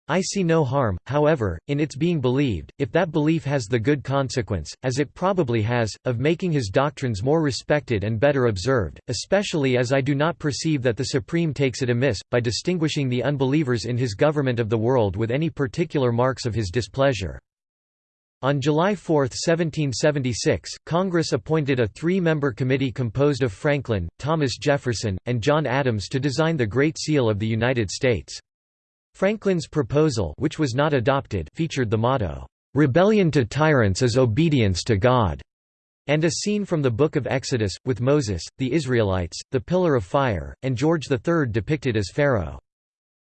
I see no harm, however, in its being believed, if that belief has the good consequence, as it probably has, of making his doctrines more respected and better observed, especially as I do not perceive that the Supreme takes it amiss, by distinguishing the unbelievers in his government of the world with any particular marks of his displeasure. On July 4, 1776, Congress appointed a three-member committee composed of Franklin, Thomas Jefferson, and John Adams to design the Great Seal of the United States. Franklin's proposal which was not adopted featured the motto, "'Rebellion to tyrants is obedience to God' and a scene from the Book of Exodus, with Moses, the Israelites, the Pillar of Fire, and George III depicted as Pharaoh.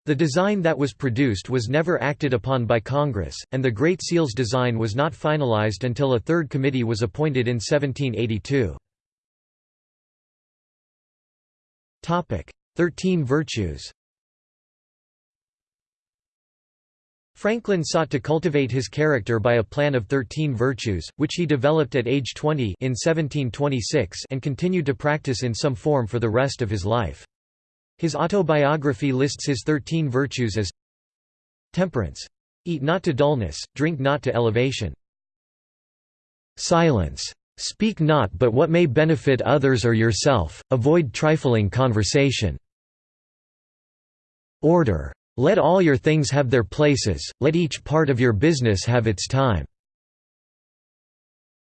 The design that was produced was never acted upon by Congress, and the Great Seal's design was not finalized until a third committee was appointed in 1782. Thirteen Virtues Franklin sought to cultivate his character by a plan of thirteen virtues, which he developed at age 20 in 1726 and continued to practice in some form for the rest of his life. His autobiography lists his thirteen virtues as temperance. Eat not to dullness, drink not to elevation. Silence. Speak not but what may benefit others or yourself, avoid trifling conversation. Order. Let all your things have their places, let each part of your business have its time.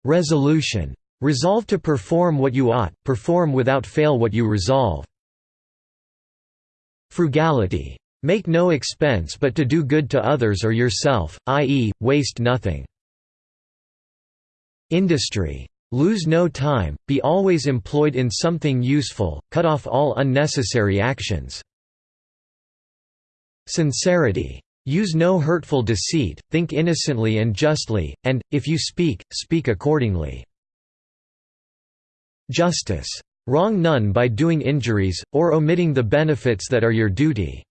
Resolution. Resolve to perform what you ought, perform without fail what you resolve. Frugality. Make no expense but to do good to others or yourself, i.e., waste nothing. Industry. Lose no time, be always employed in something useful, cut off all unnecessary actions. Sincerity. Use no hurtful deceit, think innocently and justly, and, if you speak, speak accordingly. Justice. Wrong none by doing injuries, or omitting the benefits that are your duty.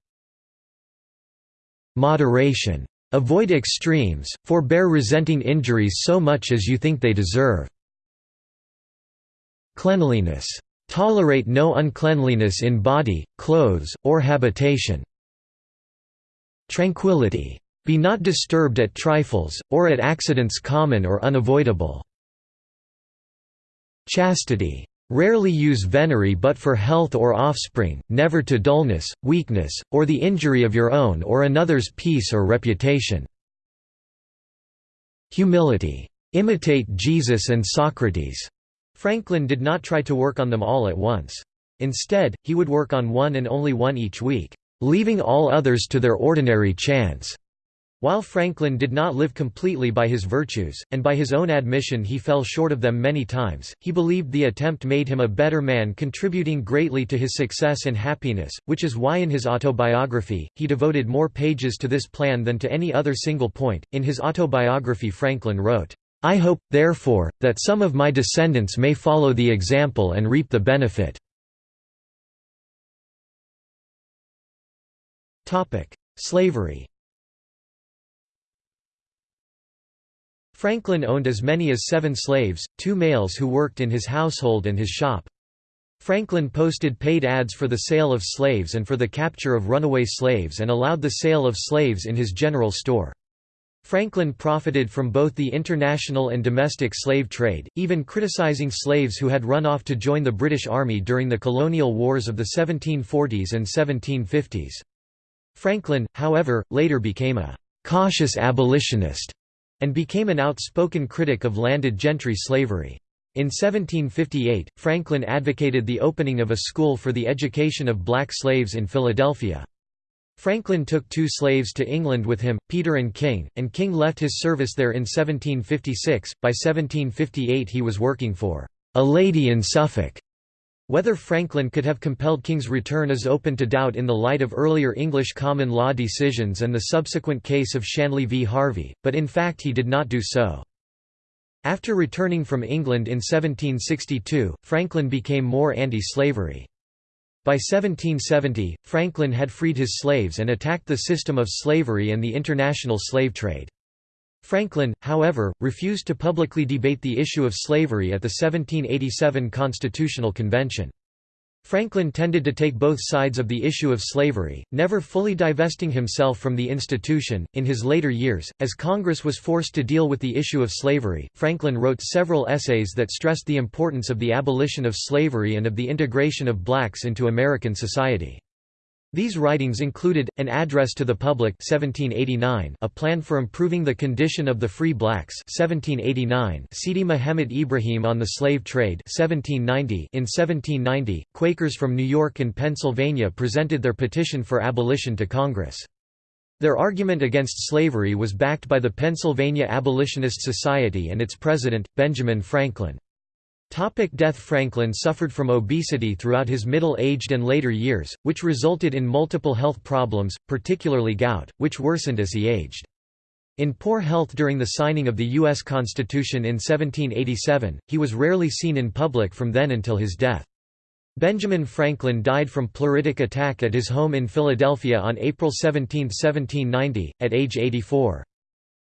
Moderation. Avoid extremes, forbear resenting injuries so much as you think they deserve. Cleanliness. Tolerate no uncleanliness in body, clothes, or habitation. Tranquility. Be not disturbed at trifles, or at accidents common or unavoidable. Chastity. Rarely use venery but for health or offspring, never to dullness, weakness, or the injury of your own or another's peace or reputation. Humility. Imitate Jesus and Socrates. Franklin did not try to work on them all at once. Instead, he would work on one and only one each week leaving all others to their ordinary chance. While Franklin did not live completely by his virtues, and by his own admission he fell short of them many times, he believed the attempt made him a better man contributing greatly to his success and happiness, which is why in his autobiography, he devoted more pages to this plan than to any other single point. In his autobiography Franklin wrote, I hope, therefore, that some of my descendants may follow the example and reap the benefit. Slavery Franklin owned as many as seven slaves, two males who worked in his household and his shop. Franklin posted paid ads for the sale of slaves and for the capture of runaway slaves and allowed the sale of slaves in his general store. Franklin profited from both the international and domestic slave trade, even criticizing slaves who had run off to join the British Army during the colonial wars of the 1740s and 1750s. Franklin, however, later became a «cautious abolitionist» and became an outspoken critic of landed gentry slavery. In 1758, Franklin advocated the opening of a school for the education of black slaves in Philadelphia. Franklin took two slaves to England with him, Peter and King, and King left his service there in 1756. By 1758 he was working for a lady in Suffolk Whether Franklin could have compelled King's return is open to doubt in the light of earlier English common law decisions and the subsequent case of Shanley v Harvey, but in fact he did not do so. After returning from England in 1762, Franklin became more anti-slavery. By 1770, Franklin had freed his slaves and attacked the system of slavery and the international slave trade. Franklin, however, refused to publicly debate the issue of slavery at the 1787 Constitutional Convention. Franklin tended to take both sides of the issue of slavery, never fully divesting himself from the institution. In his later years, as Congress was forced to deal with the issue of slavery, Franklin wrote several essays that stressed the importance of the abolition of slavery and of the integration of blacks into American society. These writings included, An Address to the Public 1789, A Plan for Improving the Condition of the Free Blacks 1789, Sidi Mehemet Ibrahim on the Slave Trade 1790. .In 1790, Quakers from New York and Pennsylvania presented their petition for abolition to Congress. Their argument against slavery was backed by the Pennsylvania Abolitionist Society and its president, Benjamin Franklin. Topic death Franklin suffered from obesity throughout his middle-aged and later years, which resulted in multiple health problems, particularly gout, which worsened as he aged. In poor health during the signing of the U.S. Constitution in 1787, he was rarely seen in public from then until his death. Benjamin Franklin died from pleuritic attack at his home in Philadelphia on April 17, 1790, at age 84.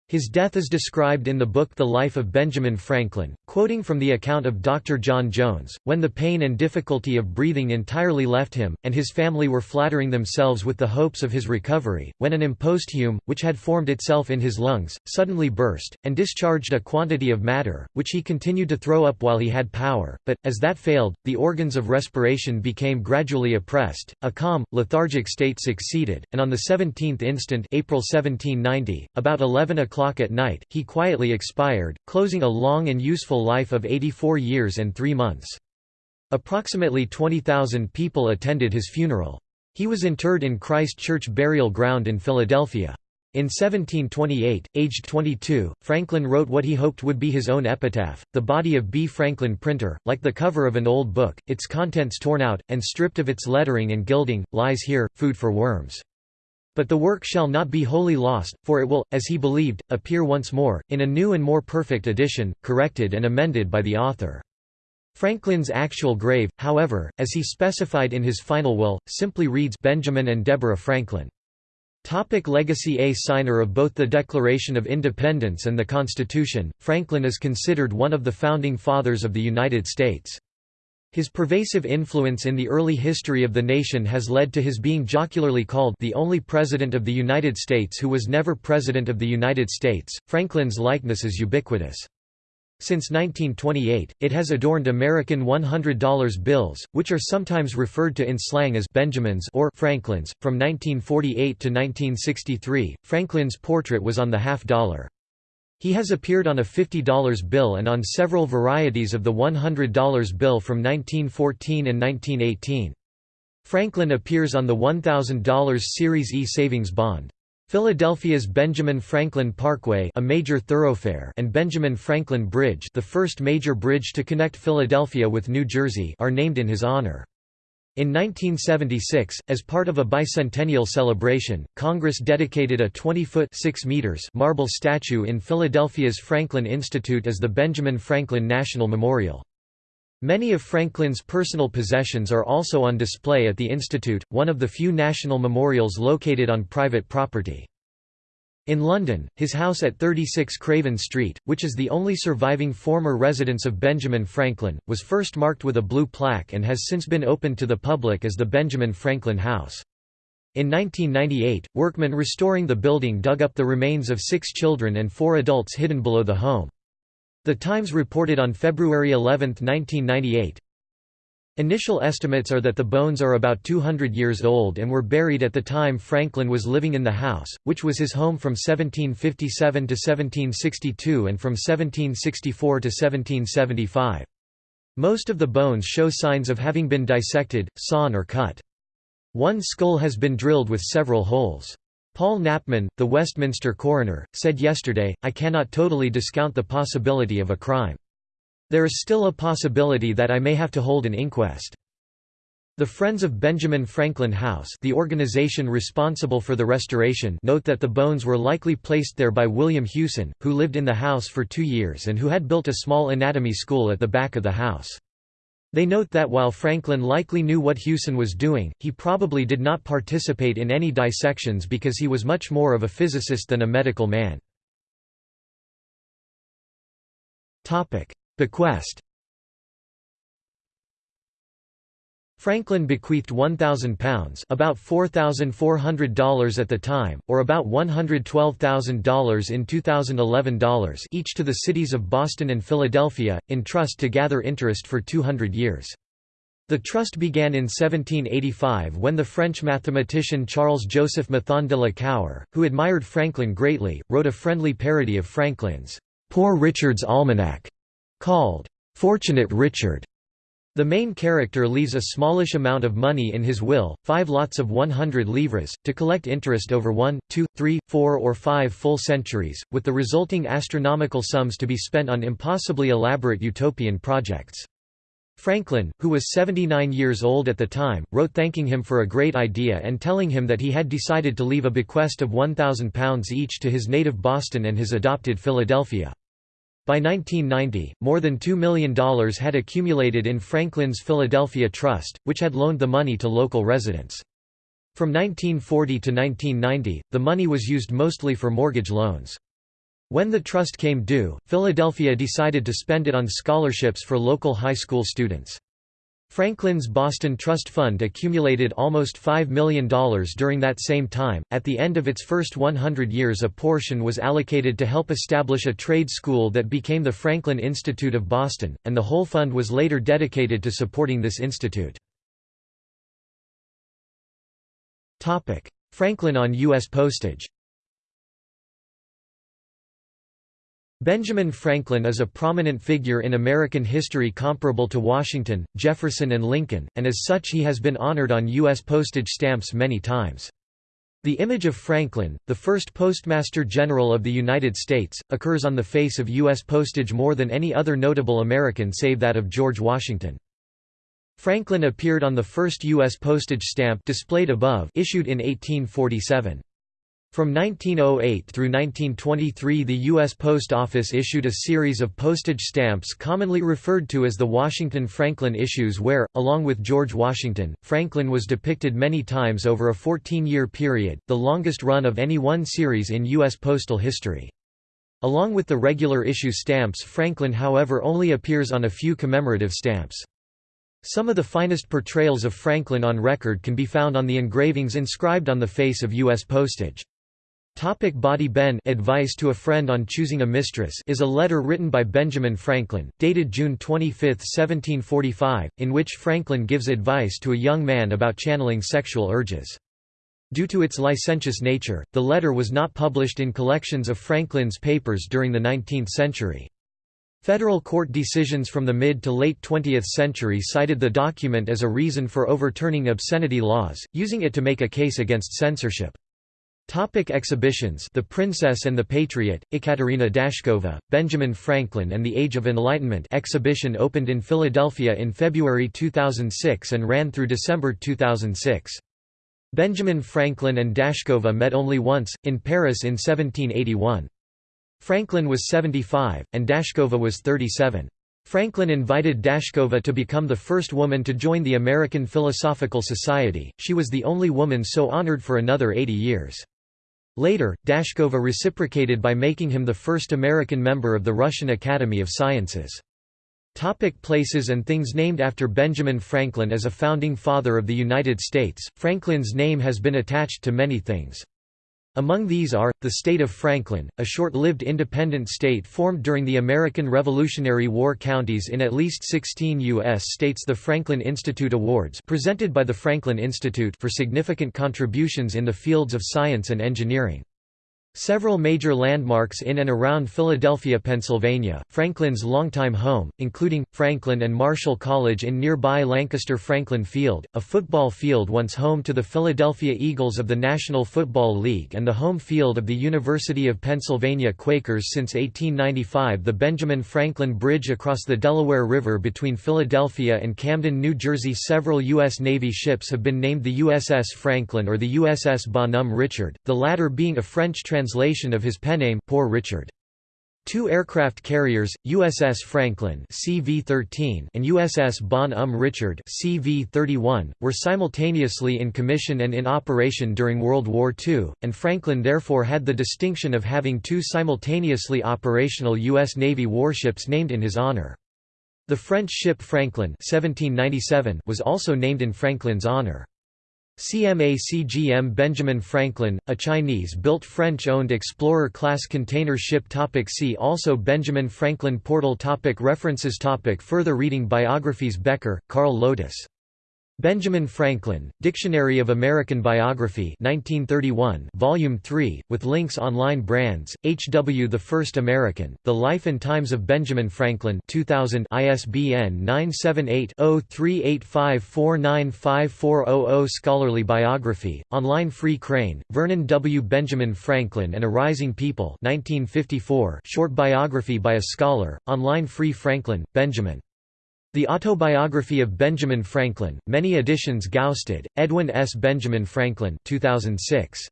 His death is described in the book The Life of Benjamin Franklin, quoting from the account of Dr. John Jones, when the pain and difficulty of breathing entirely left him, and his family were flattering themselves with the hopes of his recovery, when an imposthume, which had formed itself in his lungs, suddenly burst, and discharged a quantity of matter, which he continued to throw up while he had power, but, as that failed, the organs of respiration became gradually oppressed, a calm, lethargic state succeeded, and on the 17th instant April 1790, about 11 o'clock o'clock at night, he quietly expired, closing a long and useful life of 84 years and three months. Approximately 20,000 people attended his funeral. He was interred in Christ Church Burial Ground in Philadelphia. In 1728, aged 22, Franklin wrote what he hoped would be his own epitaph, the body of B. Franklin Printer, like the cover of an old book, its contents torn out, and stripped of its lettering and gilding, lies here, food for worms. But the work shall not be wholly lost, for it will, as he believed, appear once more, in a new and more perfect edition, corrected and amended by the author. Franklin's actual grave, however, as he specified in his final will, simply reads Benjamin and Deborah Franklin. Topic legacy A signer of both the Declaration of Independence and the Constitution, Franklin is considered one of the founding fathers of the United States. His pervasive influence in the early history of the nation has led to his being jocularly called the only president of the United States who was never president of the United States. Franklin's likeness is ubiquitous. Since 1928, it has adorned American $100 bills, which are sometimes referred to in slang as Benjamins or Franklins. From 1948 to 1963, Franklin's portrait was on the half dollar. He has appeared on a $50 bill and on several varieties of the $100 bill from 1914 and 1918. Franklin appears on the $1,000 Series E savings bond. Philadelphia's Benjamin Franklin Parkway a major thoroughfare and Benjamin Franklin Bridge the first major bridge to connect Philadelphia with New Jersey are named in his honor. In 1976, as part of a bicentennial celebration, Congress dedicated a 20-foot marble statue in Philadelphia's Franklin Institute as the Benjamin Franklin National Memorial. Many of Franklin's personal possessions are also on display at the Institute, one of the few national memorials located on private property. In London, his house at 36 Craven Street, which is the only surviving former residence of Benjamin Franklin, was first marked with a blue plaque and has since been opened to the public as the Benjamin Franklin House. In 1998, workmen restoring the building dug up the remains of six children and four adults hidden below the home. The Times reported on February 11, 1998, Initial estimates are that the bones are about 200 years old and were buried at the time Franklin was living in the house, which was his home from 1757 to 1762 and from 1764 to 1775. Most of the bones show signs of having been dissected, sawn or cut. One skull has been drilled with several holes. Paul Knapman, the Westminster coroner, said yesterday, I cannot totally discount the possibility of a crime. There is still a possibility that I may have to hold an inquest. The Friends of Benjamin Franklin House the organization responsible for the restoration note that the bones were likely placed there by William Hewson, who lived in the house for two years and who had built a small anatomy school at the back of the house. They note that while Franklin likely knew what Hewson was doing, he probably did not participate in any dissections because he was much more of a physicist than a medical man. Bequest Franklin bequeathed £1,000 about $4,400 at the time, or about $112,000 in 2011 dollars each to the cities of Boston and Philadelphia, in trust to gather interest for 200 years. The trust began in 1785 when the French mathematician Charles-Joseph Mathon de la Cour, who admired Franklin greatly, wrote a friendly parody of Franklin's "'Poor Richard's Almanac' called "'Fortunate Richard' The main character leaves a smallish amount of money in his will, five lots of 100 livres, to collect interest over one, two, three, four or five full centuries, with the resulting astronomical sums to be spent on impossibly elaborate utopian projects. Franklin, who was 79 years old at the time, wrote thanking him for a great idea and telling him that he had decided to leave a bequest of £1,000 each to his native Boston and his adopted Philadelphia. By 1990, more than $2 million had accumulated in Franklin's Philadelphia Trust, which had loaned the money to local residents. From 1940 to 1990, the money was used mostly for mortgage loans. When the trust came due, Philadelphia decided to spend it on scholarships for local high school students. Franklin's Boston Trust Fund accumulated almost $5 million during that same time. At the end of its first 100 years, a portion was allocated to help establish a trade school that became the Franklin Institute of Boston, and the whole fund was later dedicated to supporting this institute. Franklin on U.S. postage Benjamin Franklin is a prominent figure in American history comparable to Washington, Jefferson and Lincoln, and as such he has been honored on U.S. postage stamps many times. The image of Franklin, the first Postmaster General of the United States, occurs on the face of U.S. postage more than any other notable American save that of George Washington. Franklin appeared on the first U.S. postage stamp displayed above issued in 1847. From 1908 through 1923 the U.S. Post Office issued a series of postage stamps commonly referred to as the Washington-Franklin issues where, along with George Washington, Franklin was depicted many times over a 14-year period, the longest run of any one series in U.S. postal history. Along with the regular issue stamps Franklin however only appears on a few commemorative stamps. Some of the finest portrayals of Franklin on record can be found on the engravings inscribed on the face of U.S. postage. Topic Bawdy Ben Advice to a Friend on Choosing a Mistress is a letter written by Benjamin Franklin, dated June 25, 1745, in which Franklin gives advice to a young man about channeling sexual urges. Due to its licentious nature, the letter was not published in collections of Franklin's papers during the 19th century. Federal court decisions from the mid to late 20th century cited the document as a reason for overturning obscenity laws, using it to make a case against censorship. Topic exhibitions The Princess and the Patriot, Ekaterina Dashkova, Benjamin Franklin and the Age of Enlightenment exhibition opened in Philadelphia in February 2006 and ran through December 2006. Benjamin Franklin and Dashkova met only once, in Paris in 1781. Franklin was 75, and Dashkova was 37. Franklin invited Dashkova to become the first woman to join the American Philosophical Society, she was the only woman so honored for another 80 years. Later, Dashkova reciprocated by making him the first American member of the Russian Academy of Sciences. Topic places and things named after Benjamin Franklin as a founding father of the United States, Franklin's name has been attached to many things. Among these are, the state of Franklin, a short-lived independent state formed during the American Revolutionary War counties in at least 16 U.S. states the Franklin Institute Awards presented by the Franklin Institute for significant contributions in the fields of science and engineering. Several major landmarks in and around Philadelphia, Pennsylvania, Franklin's longtime home, including, Franklin and Marshall College in nearby Lancaster Franklin Field, a football field once home to the Philadelphia Eagles of the National Football League and the home field of the University of Pennsylvania Quakers since 1895 the Benjamin Franklin Bridge across the Delaware River between Philadelphia and Camden, New Jersey Several U.S. Navy ships have been named the USS Franklin or the USS Bonhomme Richard, the latter being a French translation translation of his penname Poor Richard. Two aircraft carriers, USS Franklin CV-13 and USS Bon-Homme um Richard CV-31, were simultaneously in commission and in operation during World War II, and Franklin therefore had the distinction of having two simultaneously operational U.S. Navy warships named in his honor. The French ship Franklin 1797 was also named in Franklin's honor. CMA-CGM Benjamin Franklin, a Chinese-built French-owned Explorer-class container ship topic See also Benjamin Franklin Portal topic References topic Further reading Biographies Becker, Carl Lotus Benjamin Franklin, Dictionary of American Biography 1931, Volume 3, with links online brands, H. W. The First American, The Life and Times of Benjamin Franklin 2000 ISBN 978-0385495400 Scholarly Biography, online Free Crane, Vernon W. Benjamin Franklin and a Rising People 1954 short biography by a scholar, online Free Franklin, Benjamin. The Autobiography of Benjamin Franklin, many editions Gaustad, Edwin S. Benjamin Franklin 2006.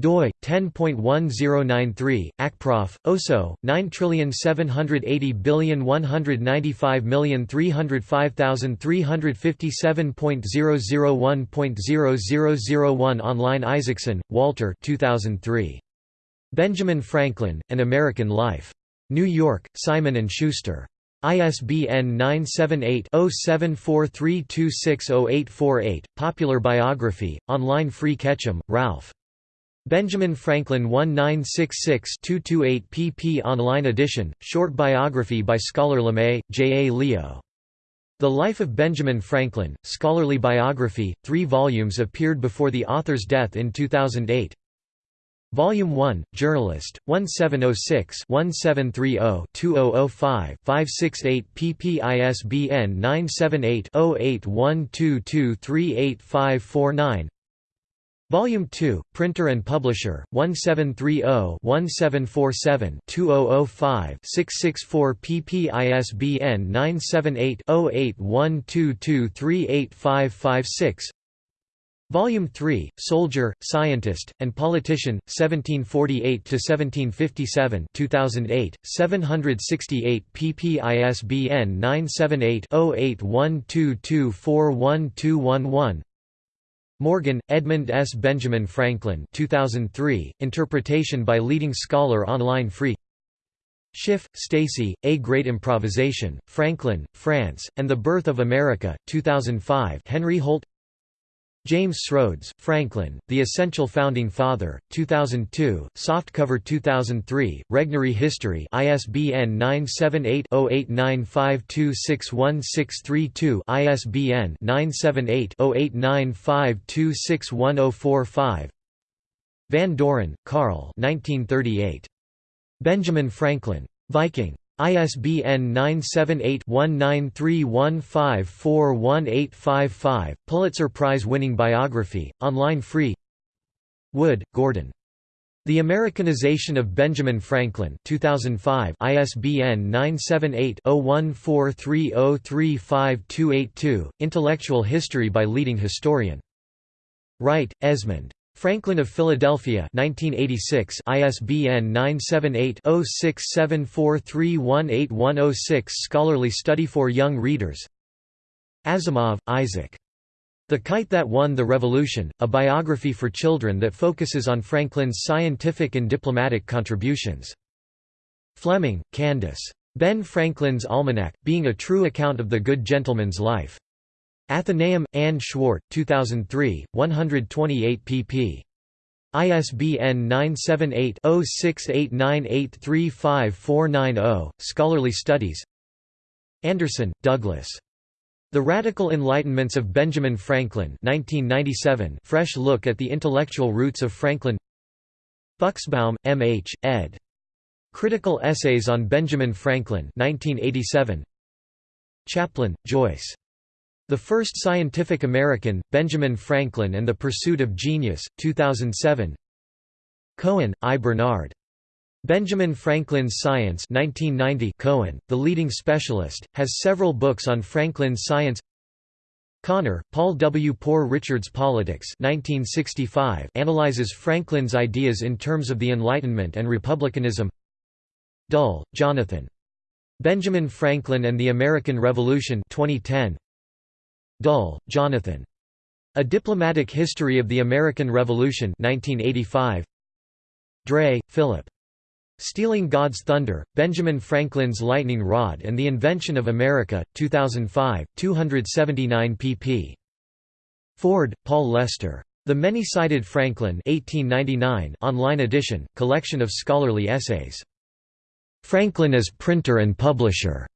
doi 10.1093 acprof oso 9780195305357.001.0001 online Isaacson Walter 2003 Benjamin Franklin An American Life New York Simon and Schuster ISBN 978-0743260848, Popular Biography, online Free Ketcham, Ralph. Benjamin Franklin 1966-228 pp online edition, short biography by scholar LeMay, J. A. Leo. The Life of Benjamin Franklin, scholarly biography, three volumes appeared before the author's death in 2008. Volume 1, Journalist, 1706-1730-2005-568 pp ISBN 978-0812238549 Volume 2, Printer and Publisher, 1730-1747-2005-664 pp ISBN 978-0812238556 Volume 3, Soldier, Scientist, and Politician, 1748–1757 2008, 768 pp ISBN 978-0812241211 Morgan, Edmund S. Benjamin Franklin 2003, interpretation by leading scholar online free Schiff, Stacy, A Great Improvisation, Franklin, France, and the Birth of America, 2005 Henry Holt James Srodes, Franklin, The Essential Founding Father, 2002, softcover 2003, Regnery History ISBN 978-0895261632 ISBN 978-0895261045 Van Doren, Carl 1938. Benjamin Franklin. Viking. ISBN 978-1931541855, Pulitzer Prize-winning biography, online free Wood, Gordon. The Americanization of Benjamin Franklin 2005 ISBN 978-0143035282, Intellectual History by leading historian. Wright, Esmond. Franklin of Philadelphia 1986 ISBN 978-0674318106 Scholarly study for young readers Asimov, Isaac. The Kite That Won the Revolution, a biography for children that focuses on Franklin's scientific and diplomatic contributions. Fleming, Candace. Ben Franklin's Almanac, being a true account of the good gentleman's life. Atheneum, Anne Schwartz, 2003, 128 pp. ISBN 978-0689835490, Scholarly Studies Anderson, Douglas. The Radical Enlightenments of Benjamin Franklin 1997, Fresh look at the intellectual roots of Franklin Buxbaum, M. H., ed. Critical Essays on Benjamin Franklin 1987. Chaplin, Joyce. The First Scientific American, Benjamin Franklin and the Pursuit of Genius, 2007 Cohen, I. Bernard. Benjamin Franklin's Science 1990 Cohen, the leading specialist, has several books on Franklin's science Connor, Paul W. Poor Richard's Politics 1965 analyzes Franklin's ideas in terms of the Enlightenment and republicanism Dull, Jonathan. Benjamin Franklin and the American Revolution 2010. Dull, Jonathan. A Diplomatic History of the American Revolution 1985. Dray, Philip. Stealing God's Thunder, Benjamin Franklin's Lightning Rod and the Invention of America, 2005, 279 pp. Ford, Paul Lester. The Many-Sided Franklin 1899 online edition, collection of scholarly essays. Franklin as Printer and Publisher.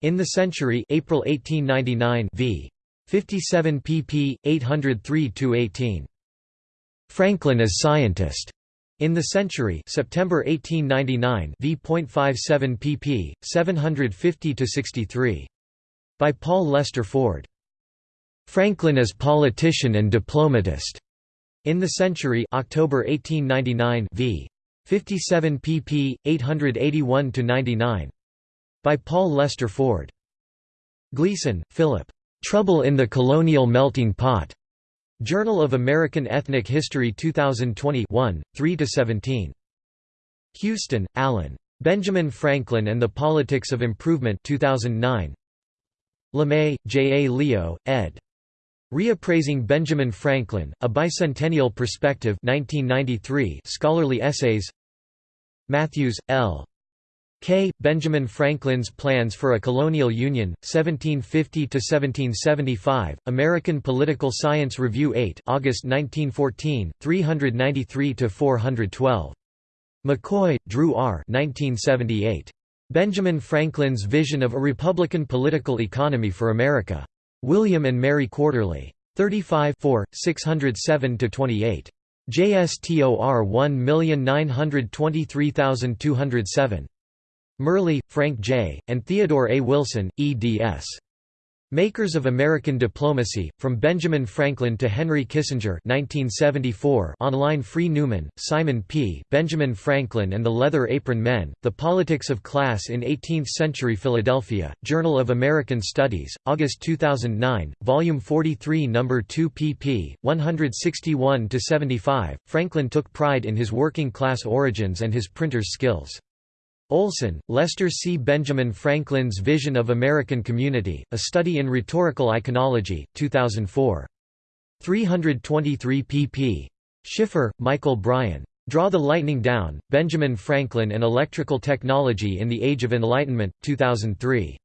In the Century April 1899 v. 57 pp. 803–18. Franklin as Scientist. In the Century September 1899 v.57 pp. 750–63. By Paul Lester Ford. Franklin as Politician and Diplomatist. In the Century October 1899 v. 57 pp. 881–99. By Paul Lester Ford. Gleason, Philip. Trouble in the Colonial Melting Pot. Journal of American Ethnic History 2020 3–17. Houston, Alan. Benjamin Franklin and the Politics of Improvement 2009. LeMay, J. A. Leo, ed. Reappraising Benjamin Franklin, A Bicentennial Perspective 1993 scholarly essays Matthews, L. K. Benjamin Franklin's Plans for a Colonial Union, 1750–1775, American Political Science Review 8 August 1914, 393–412. McCoy, Drew R. 1978. Benjamin Franklin's Vision of a Republican Political Economy for America. William and Mary Quarterly. 35 607–28. JSTOR 1923207. Merli, Frank J., and Theodore A. Wilson, eds. Makers of American Diplomacy, From Benjamin Franklin to Henry Kissinger 1974 online Free Newman, Simon P. Benjamin Franklin and the Leather Apron Men, The Politics of Class in Eighteenth-Century Philadelphia, Journal of American Studies, August 2009, Volume 43 No. 2 pp. 161–75. Franklin took pride in his working-class origins and his printer's skills. Olson, Lester C. Benjamin Franklin's Vision of American Community, A Study in Rhetorical Iconology, 2004. 323 pp. Schiffer, Michael Bryan. Draw the Lightning Down, Benjamin Franklin and Electrical Technology in the Age of Enlightenment, 2003.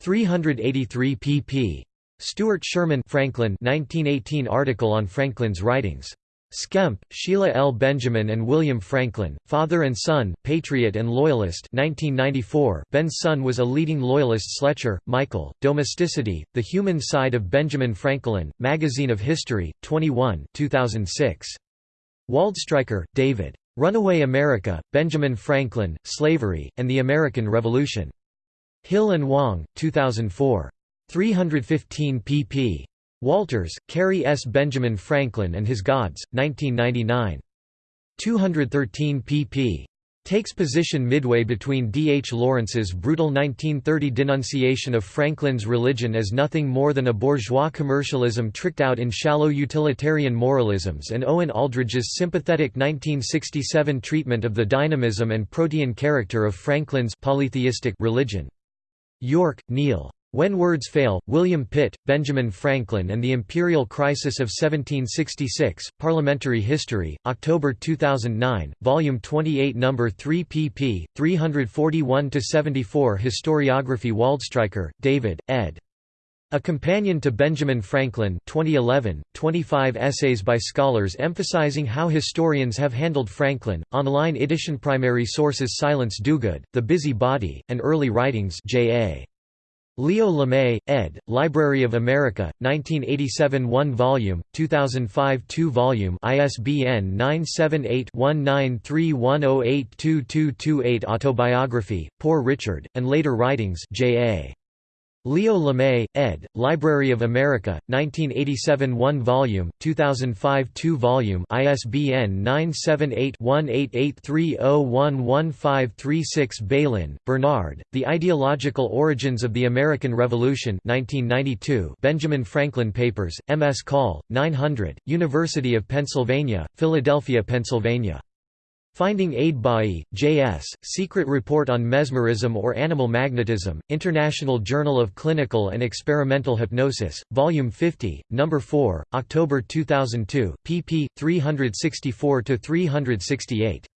383 pp. Stuart Sherman Franklin 1918 article on Franklin's writings. Skemp, Sheila L. Benjamin and William Franklin, Father and Son, Patriot and Loyalist 1994 Ben's son was a leading Loyalist Sletcher, Michael, Domesticity, The Human Side of Benjamin Franklin, Magazine of History, 21 2006. Waldstreicher, David. Runaway America, Benjamin Franklin, Slavery, and the American Revolution. Hill and Wang, 2004. 315 pp. Walters, Kerry S. Benjamin Franklin and His Gods, 1999. 213 pp. Takes position midway between D. H. Lawrence's brutal 1930 denunciation of Franklin's religion as nothing more than a bourgeois commercialism tricked out in shallow utilitarian moralisms and Owen Aldridge's sympathetic 1967 treatment of the dynamism and protean character of Franklin's polytheistic religion. York, Neil. When Words Fail, William Pitt, Benjamin Franklin and the Imperial Crisis of 1766, Parliamentary History, October 2009, Volume 28 No. 3 pp. 341–74 Historiography Waldstreicher, David, ed. A Companion to Benjamin Franklin 2011, 25 essays by scholars emphasizing how historians have handled Franklin, online edition Primary sources Silence Dogood, The Busy Body, and Early Writings J.A. Leo Lemay, ed., Library of America, 1987 1 volume, 2005 2 volume ISBN 978-1931082228 Autobiography, Poor Richard, and Later Writings J.A. Leo Lemay, ed., Library of America, 1987 1 volume, 2005 2 volume ISBN 978-1883011536 Bailyn, Bernard, The Ideological Origins of the American Revolution 1992 Benjamin Franklin Papers, M. S. Call, 900, University of Pennsylvania, Philadelphia, Pennsylvania. Finding Aid Bailly, J.S., Secret Report on Mesmerism or Animal Magnetism, International Journal of Clinical and Experimental Hypnosis, Volume 50, No. 4, October 2002, pp. 364–368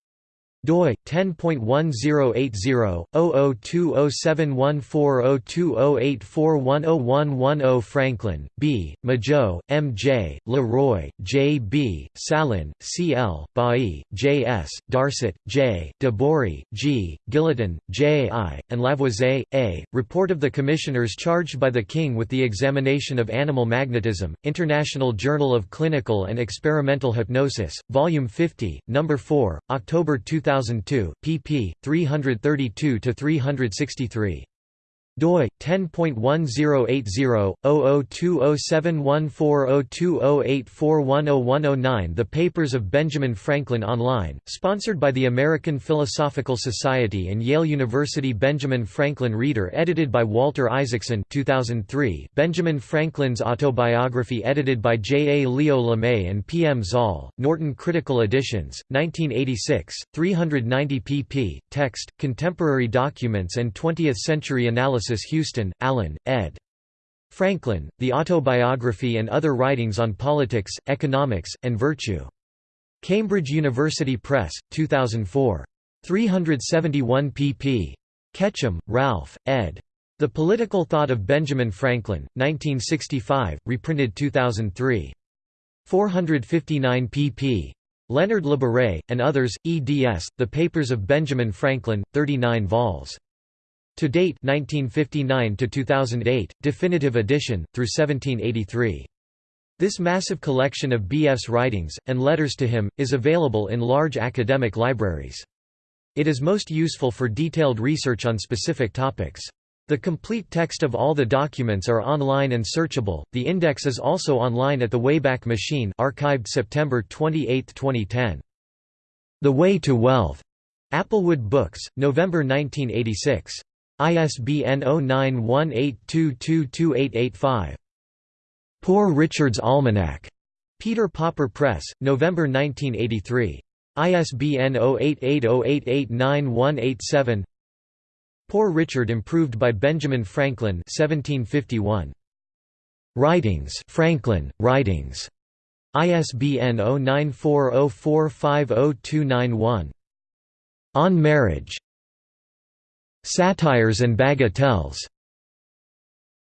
doi 10.1080/002071402084101110 Franklin, B., Majault, M. J., Leroy, J. B., Sallin, C. L., Bailly, J. S., Darcet, J., Debory, G., Guillotin, J. I., and Lavoisier, A. Report of the Commissioners charged by the King with the examination of animal magnetism, International Journal of Clinical and Experimental Hypnosis, Volume 50, No. 4, October 2000 2002, pp. 332–363 doi 10.1080/002071402084101009 The Papers of Benjamin Franklin Online, sponsored by the American Philosophical Society and Yale University Benjamin Franklin Reader edited by Walter Isaacson 2003 Benjamin Franklin's Autobiography edited by J. A. Leo Lemay and P. M. Zall, Norton Critical Editions, 1986, 390 pp. Text, contemporary documents and 20th-century analysis Houston, Alan, ed. Franklin, The Autobiography and Other Writings on Politics, Economics, and Virtue. Cambridge University Press, 2004. 371 pp. Ketcham, Ralph, ed. The Political Thought of Benjamin Franklin, 1965, reprinted 2003. 459 pp. Leonard Labaree, and others, eds. The Papers of Benjamin Franklin, 39 vols. To date 1959 to 2008, definitive edition, through 1783. This massive collection of B.F.'s writings, and letters to him, is available in large academic libraries. It is most useful for detailed research on specific topics. The complete text of all the documents are online and searchable. The index is also online at the Wayback Machine, archived September 28, 2010. The Way to Wealth. Applewood Books, November 1986. ISBN 0918222885. Poor Richard's Almanac. Peter Pauper Press, November 1983. ISBN 0880889187. Poor Richard improved by Benjamin Franklin 1751. Writings Franklin, Writings. ISBN 0940450291. On Marriage. Satires and Bagatelles.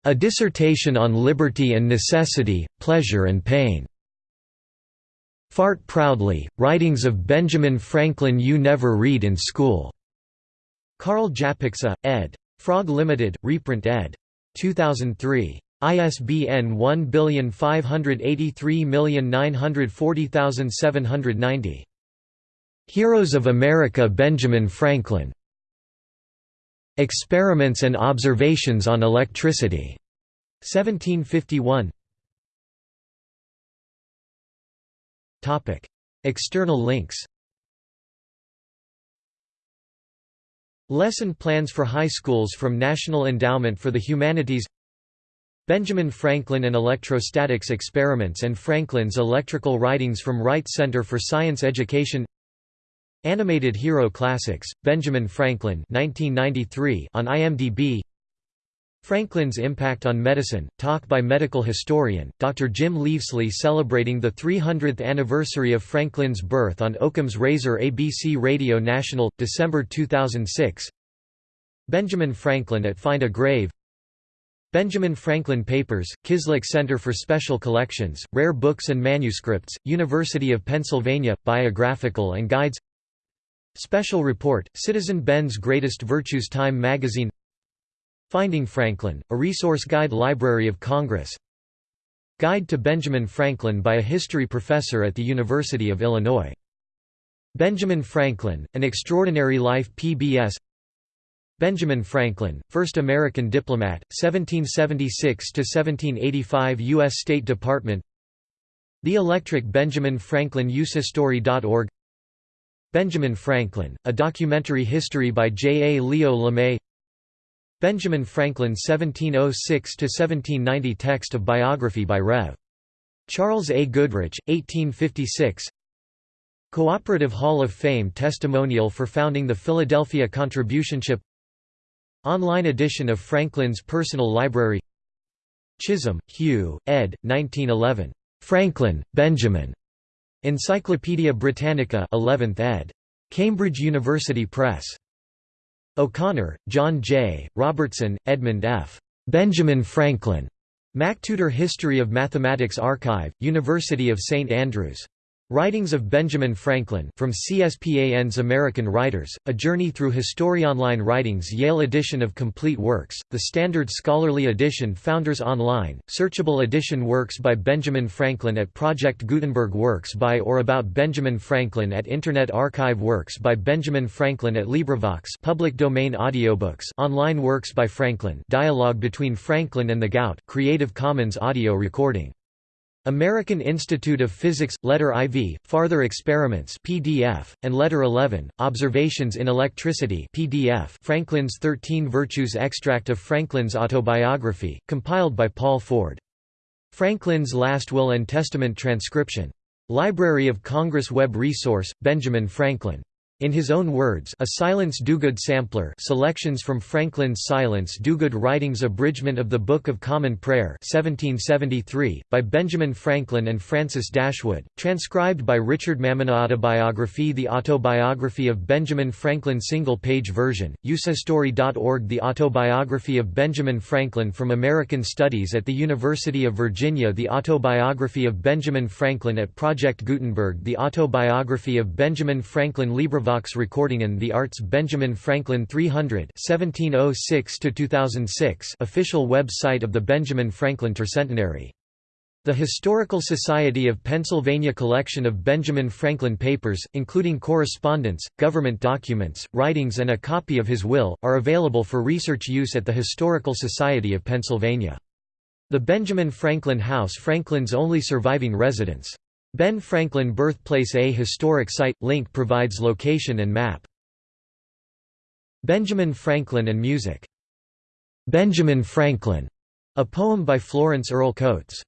A Dissertation on Liberty and Necessity, Pleasure and Pain. Fart Proudly, Writings of Benjamin Franklin You Never Read in School. Carl Japikse, ed. Frog Limited, reprint ed. 2003. ISBN 1583940790. Heroes of America Benjamin Franklin. Experiments and Observations on Electricity. 1751. Topic: External links. Lesson plans for high schools from National Endowment for the Humanities Benjamin Franklin and Electrostatics Experiments and Franklin's Electrical Writings from Wright Center for Science Education Animated Hero Classics, Benjamin Franklin 1993 on IMDb Franklin's Impact on Medicine, talk by medical historian, Dr. Jim Leavesley celebrating the 300th anniversary of Franklin's birth on Occam's Razor ABC Radio National, December 2006 Benjamin Franklin at Find a Grave. Benjamin Franklin Papers, Kislak Center for Special Collections, Rare Books and Manuscripts, University of Pennsylvania, Biographical and Guides Special Report, Citizen Ben's Greatest Virtues Time Magazine Finding Franklin, a resource guide Library of Congress Guide to Benjamin Franklin by a history professor at the University of Illinois. Benjamin Franklin, An Extraordinary Life PBS Benjamin Franklin, first American diplomat, 1776–1785 U.S. State Department The Electric Benjamin Franklin usehistory.org Benjamin Franklin, a documentary history by J. A. Leo LeMay Benjamin Franklin 1706–1790 Text of biography by Rev. Charles A. Goodrich, 1856 Cooperative Hall of Fame testimonial for founding the Philadelphia Contributionship Online edition of Franklin's Personal Library Chisholm, Hugh, ed. 1911. Franklin, Benjamin. Encyclopædia Britannica 11th ed. Cambridge University Press. O'Connor, John J., Robertson, Edmund F. Benjamin Franklin. MacTutor History of Mathematics Archive, University of St Andrews. Writings of Benjamin Franklin from CSPAN's American Writers, A Journey Through HistoriOnline Writings Yale edition of Complete Works, the Standard Scholarly Edition Founders Online, searchable edition Works by Benjamin Franklin at Project Gutenberg Works by or about Benjamin Franklin at Internet Archive Works by Benjamin Franklin at LibriVox public domain audiobooks online Works by Franklin dialogue between Franklin and the Gout Creative Commons audio recording American Institute of Physics, Letter IV, Farther Experiments PDF, and Letter 11, Observations in Electricity PDF Franklin's Thirteen Virtues Extract of Franklin's Autobiography, compiled by Paul Ford. Franklin's Last Will and Testament Transcription. Library of Congress Web Resource, Benjamin Franklin in his own words a Silence Dogood sampler selections from Franklin's Silence Dogood Writings Abridgment of the Book of Common Prayer 1773, by Benjamin Franklin and Francis Dashwood, transcribed by Richard Mammana Autobiography The Autobiography of Benjamin Franklin Single-page version, usehistory.org The Autobiography of Benjamin Franklin from American Studies at the University of Virginia The Autobiography of Benjamin Franklin at Project Gutenberg The Autobiography of Benjamin Franklin LibriVox Vox recording in the Arts Benjamin Franklin 300 1706 official website of the Benjamin Franklin Tercentenary. The Historical Society of Pennsylvania collection of Benjamin Franklin papers, including correspondence, government documents, writings and a copy of his will, are available for research use at the Historical Society of Pennsylvania. The Benjamin Franklin House Franklin's only surviving residence. Ben Franklin Birthplace A historic site – link provides location and map. Benjamin Franklin and music. "'Benjamin Franklin", a poem by Florence Earle Coates.